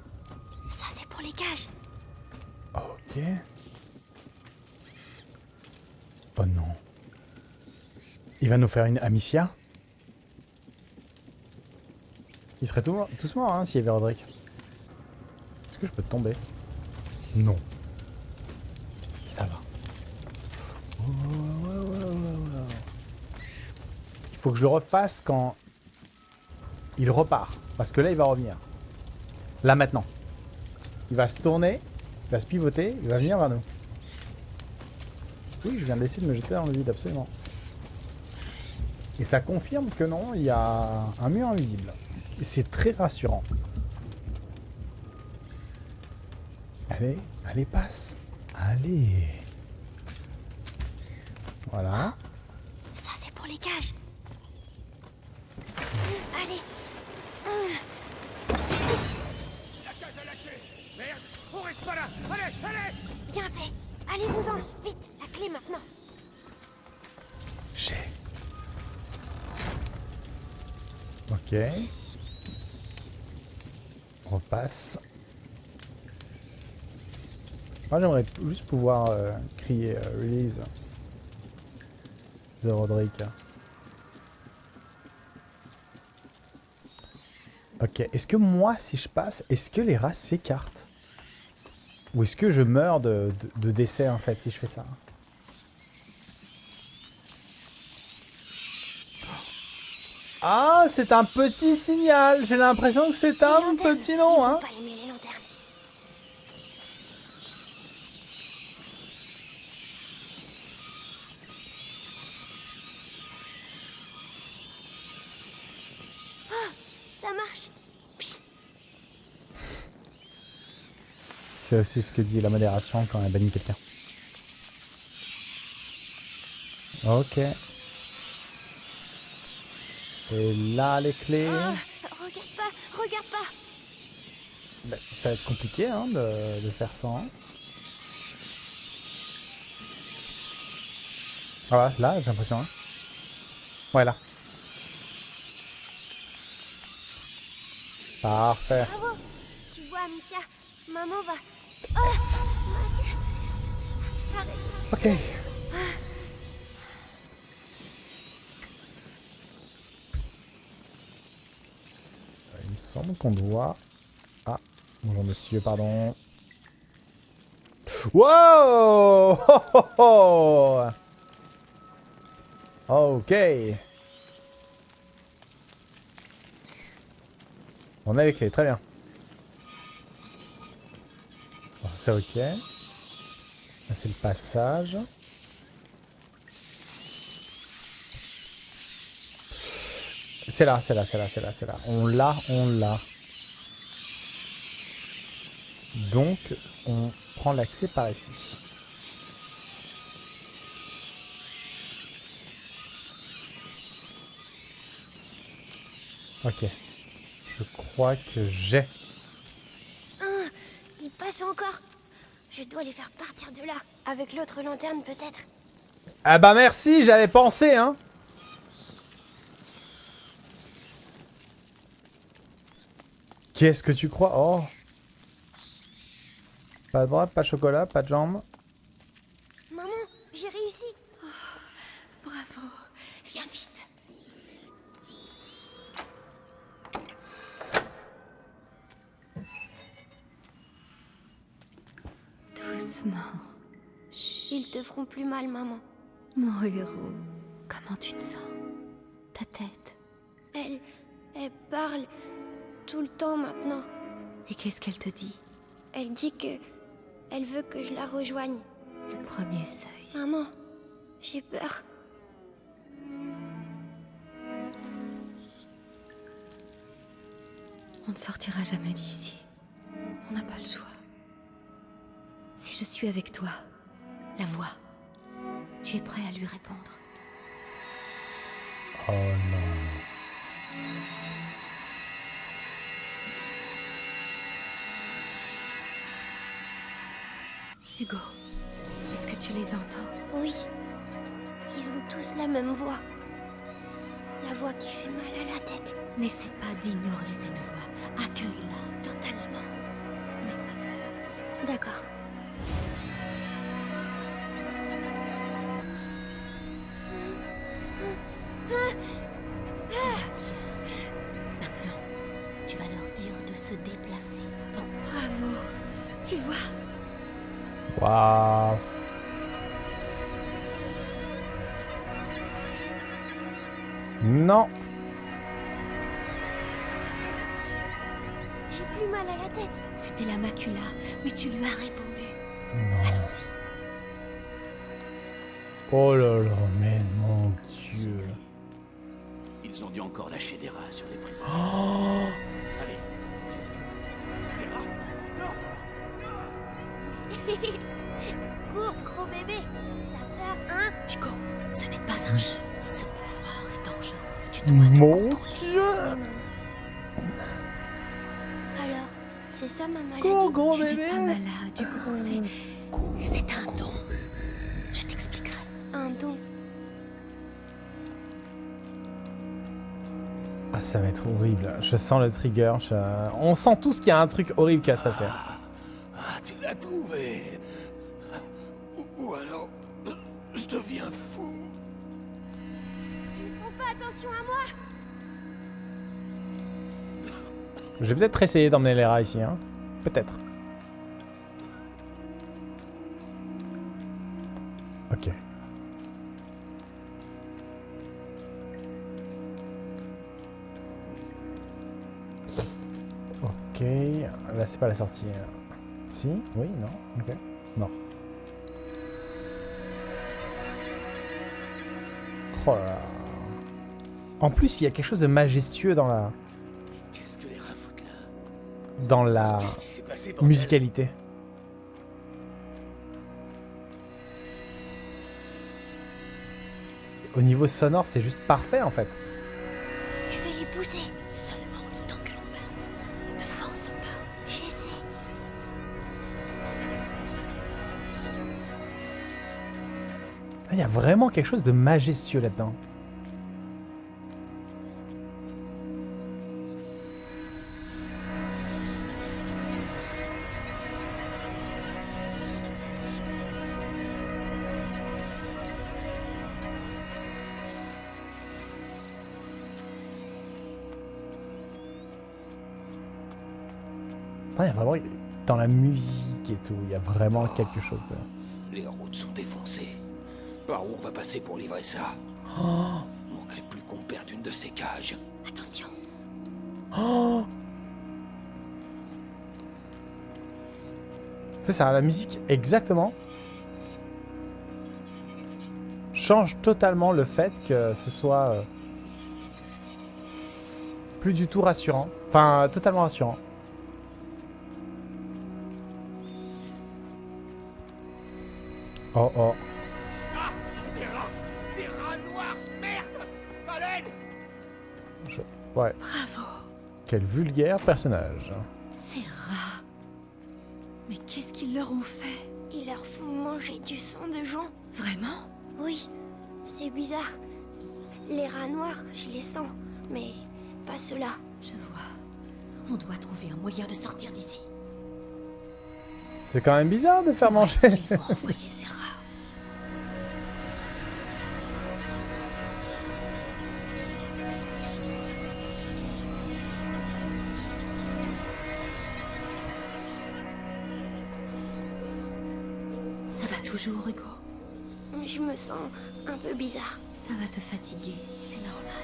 ça, c'est pour les cages. ok. Oh non. Il va nous faire une Amicia? Il serait tout, tous morts hein, s'il y avait Roderick. Est-ce que je peux tomber? Non. Ça va. Il faut que je le refasse quand il repart. Parce que là, il va revenir. Là, maintenant. Il va se tourner, il va se pivoter, il va venir vers nous. Oui, je viens d'essayer de me jeter dans le vide, absolument. Et ça confirme que non, il y a un mur invisible. C'est très rassurant. Allez, allez, passe. Allez. Voilà. Ça, c'est pour les cages. Allez. La cage a lâché Merde On reste pas là Allez, allez Bien fait. Allez-vous-en. Vite, la clé maintenant. J'ai. Ok. On repasse. Moi j'aimerais juste pouvoir euh, crier euh, release The Roderick. Ok, est-ce que moi si je passe, est-ce que les rats s'écartent? Ou est-ce que je meurs de, de, de décès en fait si je fais ça? Ah, c'est un petit signal. J'ai l'impression que c'est un petit nom, hein. Pas aimer les lanternes. Oh, ça marche. Psst. C'est aussi ce que dit la modération quand elle bannit quelqu'un. Ok. Et là, les clés. Ah, regarde pas, regarde pas. Ben, ça va être compliqué hein, de, de faire ça. hein. Ah ouais, là, j'ai l'impression. Hein. Ouais, là. Parfait. Bravo. Tu vois, Amicia, maman va. Oh. Ok. Semble qu'on doit... Ah, bonjour monsieur, pardon. Wow Ho, ho, ho Ok. On a les clés, très bien. C'est ok. C'est le passage. C'est là, c'est là, c'est là, c'est là, c'est là. On l'a, on l'a. Donc, on prend l'accès par ici. Ok. Je crois que j'ai. Ah, il passe encore. Je dois les faire partir de là. Avec l'autre lanterne, peut-être. Ah bah merci, j'avais pensé, hein. Qu'est-ce que tu crois? Oh Pas de bras, pas de chocolat, pas de jambes. Maman, j'ai réussi. Bravo. Viens vite. Doucement. Ils te feront plus mal, maman. Mon héros. Comment tu te sens? Ta tête? Elle. Elle parle tout le temps maintenant. Et qu'est-ce qu'elle te dit? Elle dit que. Elle veut que je la rejoigne. Le premier seuil. Maman, j'ai peur. On ne sortira jamais d'ici. On n'a pas le choix. Si je suis avec toi, la voix, tu es prêt à lui répondre. Oh non. Hugo, est-ce que tu les entends? Oui. Ils ont tous la même voix. La voix qui fait mal à la tête. N'essaie pas d'ignorer cette voix. Accueille-la Totalement. D'accord. C'était la macula, mais tu lui as répondu. Non. Allons-y. Oh là là, mais mon dieu. Ils ont dû encore lâcher des rats sur les prisonniers. Oh Allez. Cours, gros bébé. T'as peur, hein? Hugo, ce n'est pas un jeu. Ce pouvoir est dangereux. Tu dois te Mon contrôler. dieu. C'est ça ma maladie Go, gros tu n'es bébé. pas malade, Hugo. C'est... C'est un don. Je t'expliquerai. Un don. Ah, ça va être horrible. Je sens le trigger. je- On sent tous qu'il y a un truc horrible qui va se passer. Ah, tu l'as trouvé. Je vais peut-être essayer d'emmener les rats ici. Hein. Peut-être. Ok. Ok. Là, c'est pas la sortie. Si? Oui? Non? Ok. Non. Oh là là. En plus, il y a quelque chose de majestueux dans la, dans la passé, musicalité. Au niveau sonore, c'est juste parfait en fait. Je vais les pousser. Seulement le temps que l'on passe. Ne force pas. J'essaie. Ah, Il y a vraiment quelque chose de majestueux là-dedans. Musique et tout, il y a vraiment quelque chose de. Les routes sont défoncées. Par où on va passer pour livrer ça Oh, Manquerait plus qu'on perde une de ces cages. Attention. oh C'est ça, la musique exactement change totalement le fait que ce soit euh, plus du tout rassurant. Enfin, totalement rassurant. Oh oh. Ah Des rats Des rats noirs Merde Je- Ouais. Bravo. Quel vulgaire personnage. Ces rats. Mais qu'est-ce qu'ils leur ont fait? Ils leur font manger du sang de gens. Vraiment? Oui, c'est bizarre. Les rats noirs, je les sens, mais pas ceux-là. Je vois. On doit trouver un moyen de sortir d'ici. C'est quand même bizarre de faire manger. Ils vont envoyer ces rats. Va toujours, Hugo Je me sens un peu bizarre. Ça va te fatiguer, c'est normal.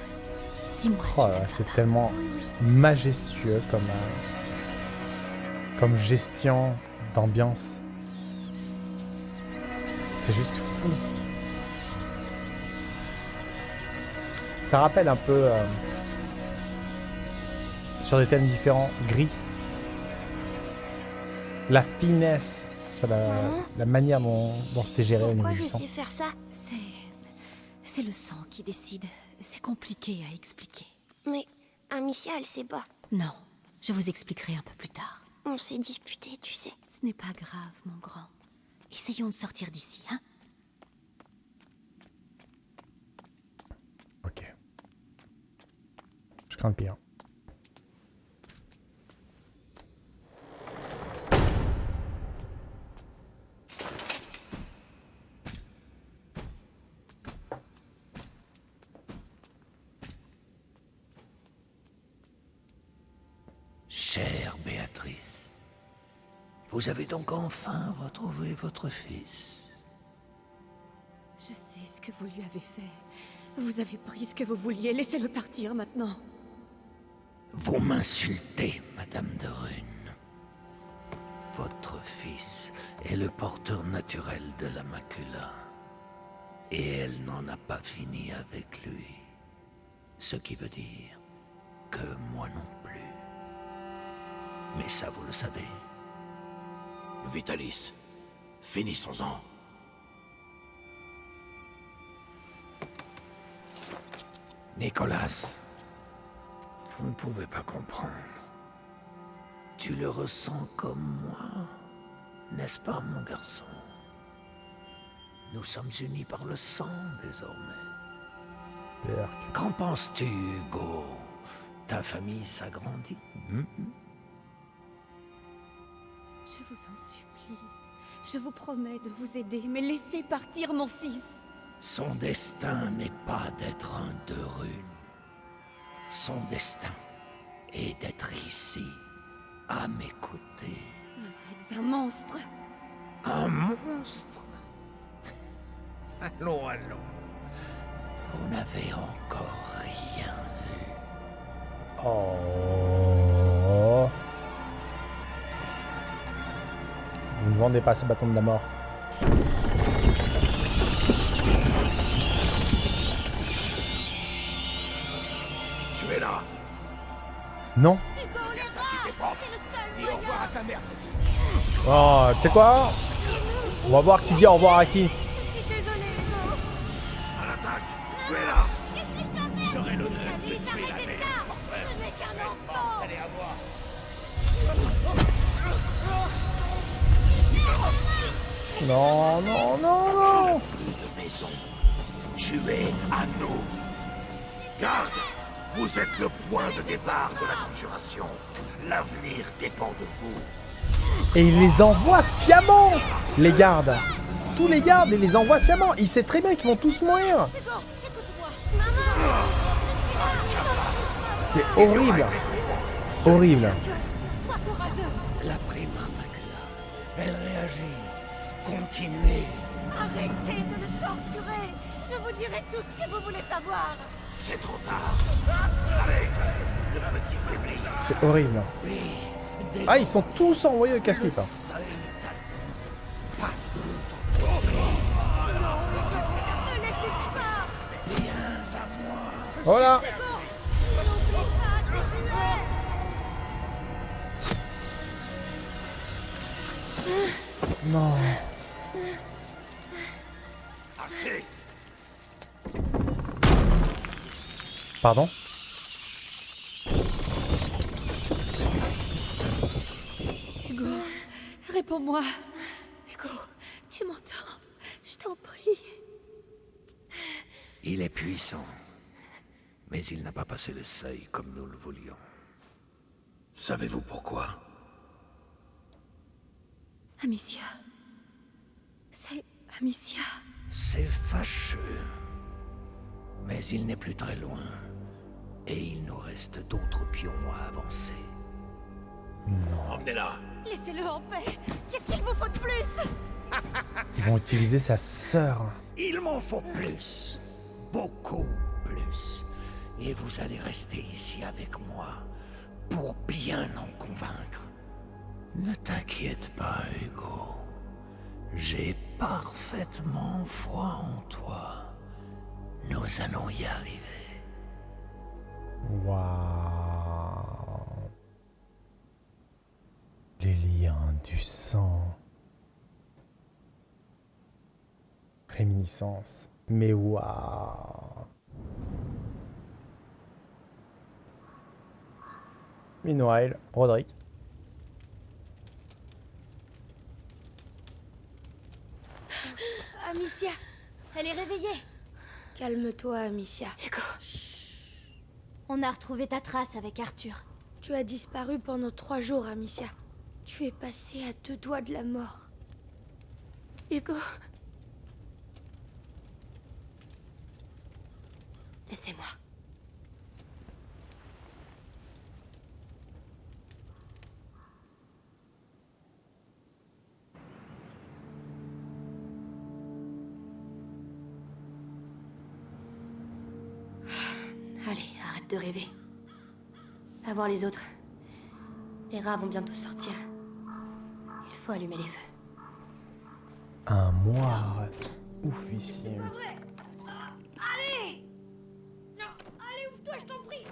Dis-moi Oh si c'est tellement majestueux comme, euh, comme gestion d'ambiance. C'est juste fou. Ça rappelle un peu euh, sur des thèmes différents, gris. La finesse sur la, manière dont, dont c'était géré au niveau Pourquoi du je sang. sais faire ça C'est. C'est le sang qui décide. C'est compliqué à expliquer. Mais Amicia, elle sait pas. Non, je vous expliquerai un peu plus tard. On s'est disputé, tu sais. Ce n'est pas grave, mon grand. Essayons de sortir d'ici, hein Ok. Je crains le pire. Chère Béatrice, Vous avez donc enfin retrouvé votre fils. Je sais ce que vous lui avez fait. Vous avez pris ce que vous vouliez. Laissez-le partir maintenant. Vous m'insultez, Madame de Rune. Votre fils est le porteur naturel de la macula. Et elle n'en a pas fini avec lui. Ce qui veut dire que moi non plus. Mais ça, vous le savez. Vitalis, finissons-en. Nicolas, vous ne pouvez pas comprendre. Tu le ressens comme moi, n'est-ce pas, mon garçon? Nous sommes unis par le sang désormais. Qu'en penses-tu, Hugo? Ta famille s'agrandit hmm? Je vous en supplie. Je vous promets de vous aider, mais laissez partir mon fils. Son destin n'est pas d'être un de rune. Son destin est d'être ici, à mes côtés. Vous êtes un monstre. Un monstre? Allons, allons. Vous n'avez encore rien vu. Oh. Vous ne vendez pas ces bâtons de la mort. Tu es là Non. Dis au revoir à ta mère, petit. Oh, tu sais quoi? On va voir qui dit au revoir à qui. À l'attaque Tu es là Non, non, non, non de maison. Tu es à nous. Garde Vous êtes le point de départ de la conjuration. L'avenir dépend de vous. Et il les envoie sciemment Les gardes Tous les gardes, il les envoie sciemment Il sait très bien qu'ils vont tous mourir C'est horrible Horrible vous dirai tout ce que vous voulez savoir C'est trop tard. Allez, le petit faibli. C'est horrible. Ah, ils sont tous envoyés au casse-pipe. hein. Seuil t'attend. Pardon Hugo, réponds-moi. Hugo, tu m'entends? Je t'en prie. Il est puissant. Mais il n'a pas passé le seuil comme nous le voulions. Savez-vous pourquoi? Amicia. C'est Amicia. C'est fâcheux. Mais il n'est plus très loin. Et il nous reste d'autres pions à avancer. Emmenez-la. Laissez-le en paix Qu'est-ce qu'il vous faut de plus? Ils vont utiliser sa sœur. Il m'en faut plus. Beaucoup plus. Et vous allez rester ici avec moi pour bien en convaincre. Ne t'inquiète pas, Hugo. J'ai parfaitement foi en toi. Nous allons y arriver. Waouh. Les liens du sang. Réminiscence. Mais waouh. Meanwhile, Roderick. Amicia, elle est réveillée. Calme-toi, Amicia. On a retrouvé ta trace avec Arthur. Tu as disparu pendant trois jours, Amicia. Tu es passé à deux doigts de la mort. Hugo. Laissez-moi. Allez, arrête de rêver. Va voir les autres. Les rats vont bientôt sortir. Il faut allumer les feux. Un mois, c'est oufissime. Allez Non, allez, ouvre-toi, je t'en prie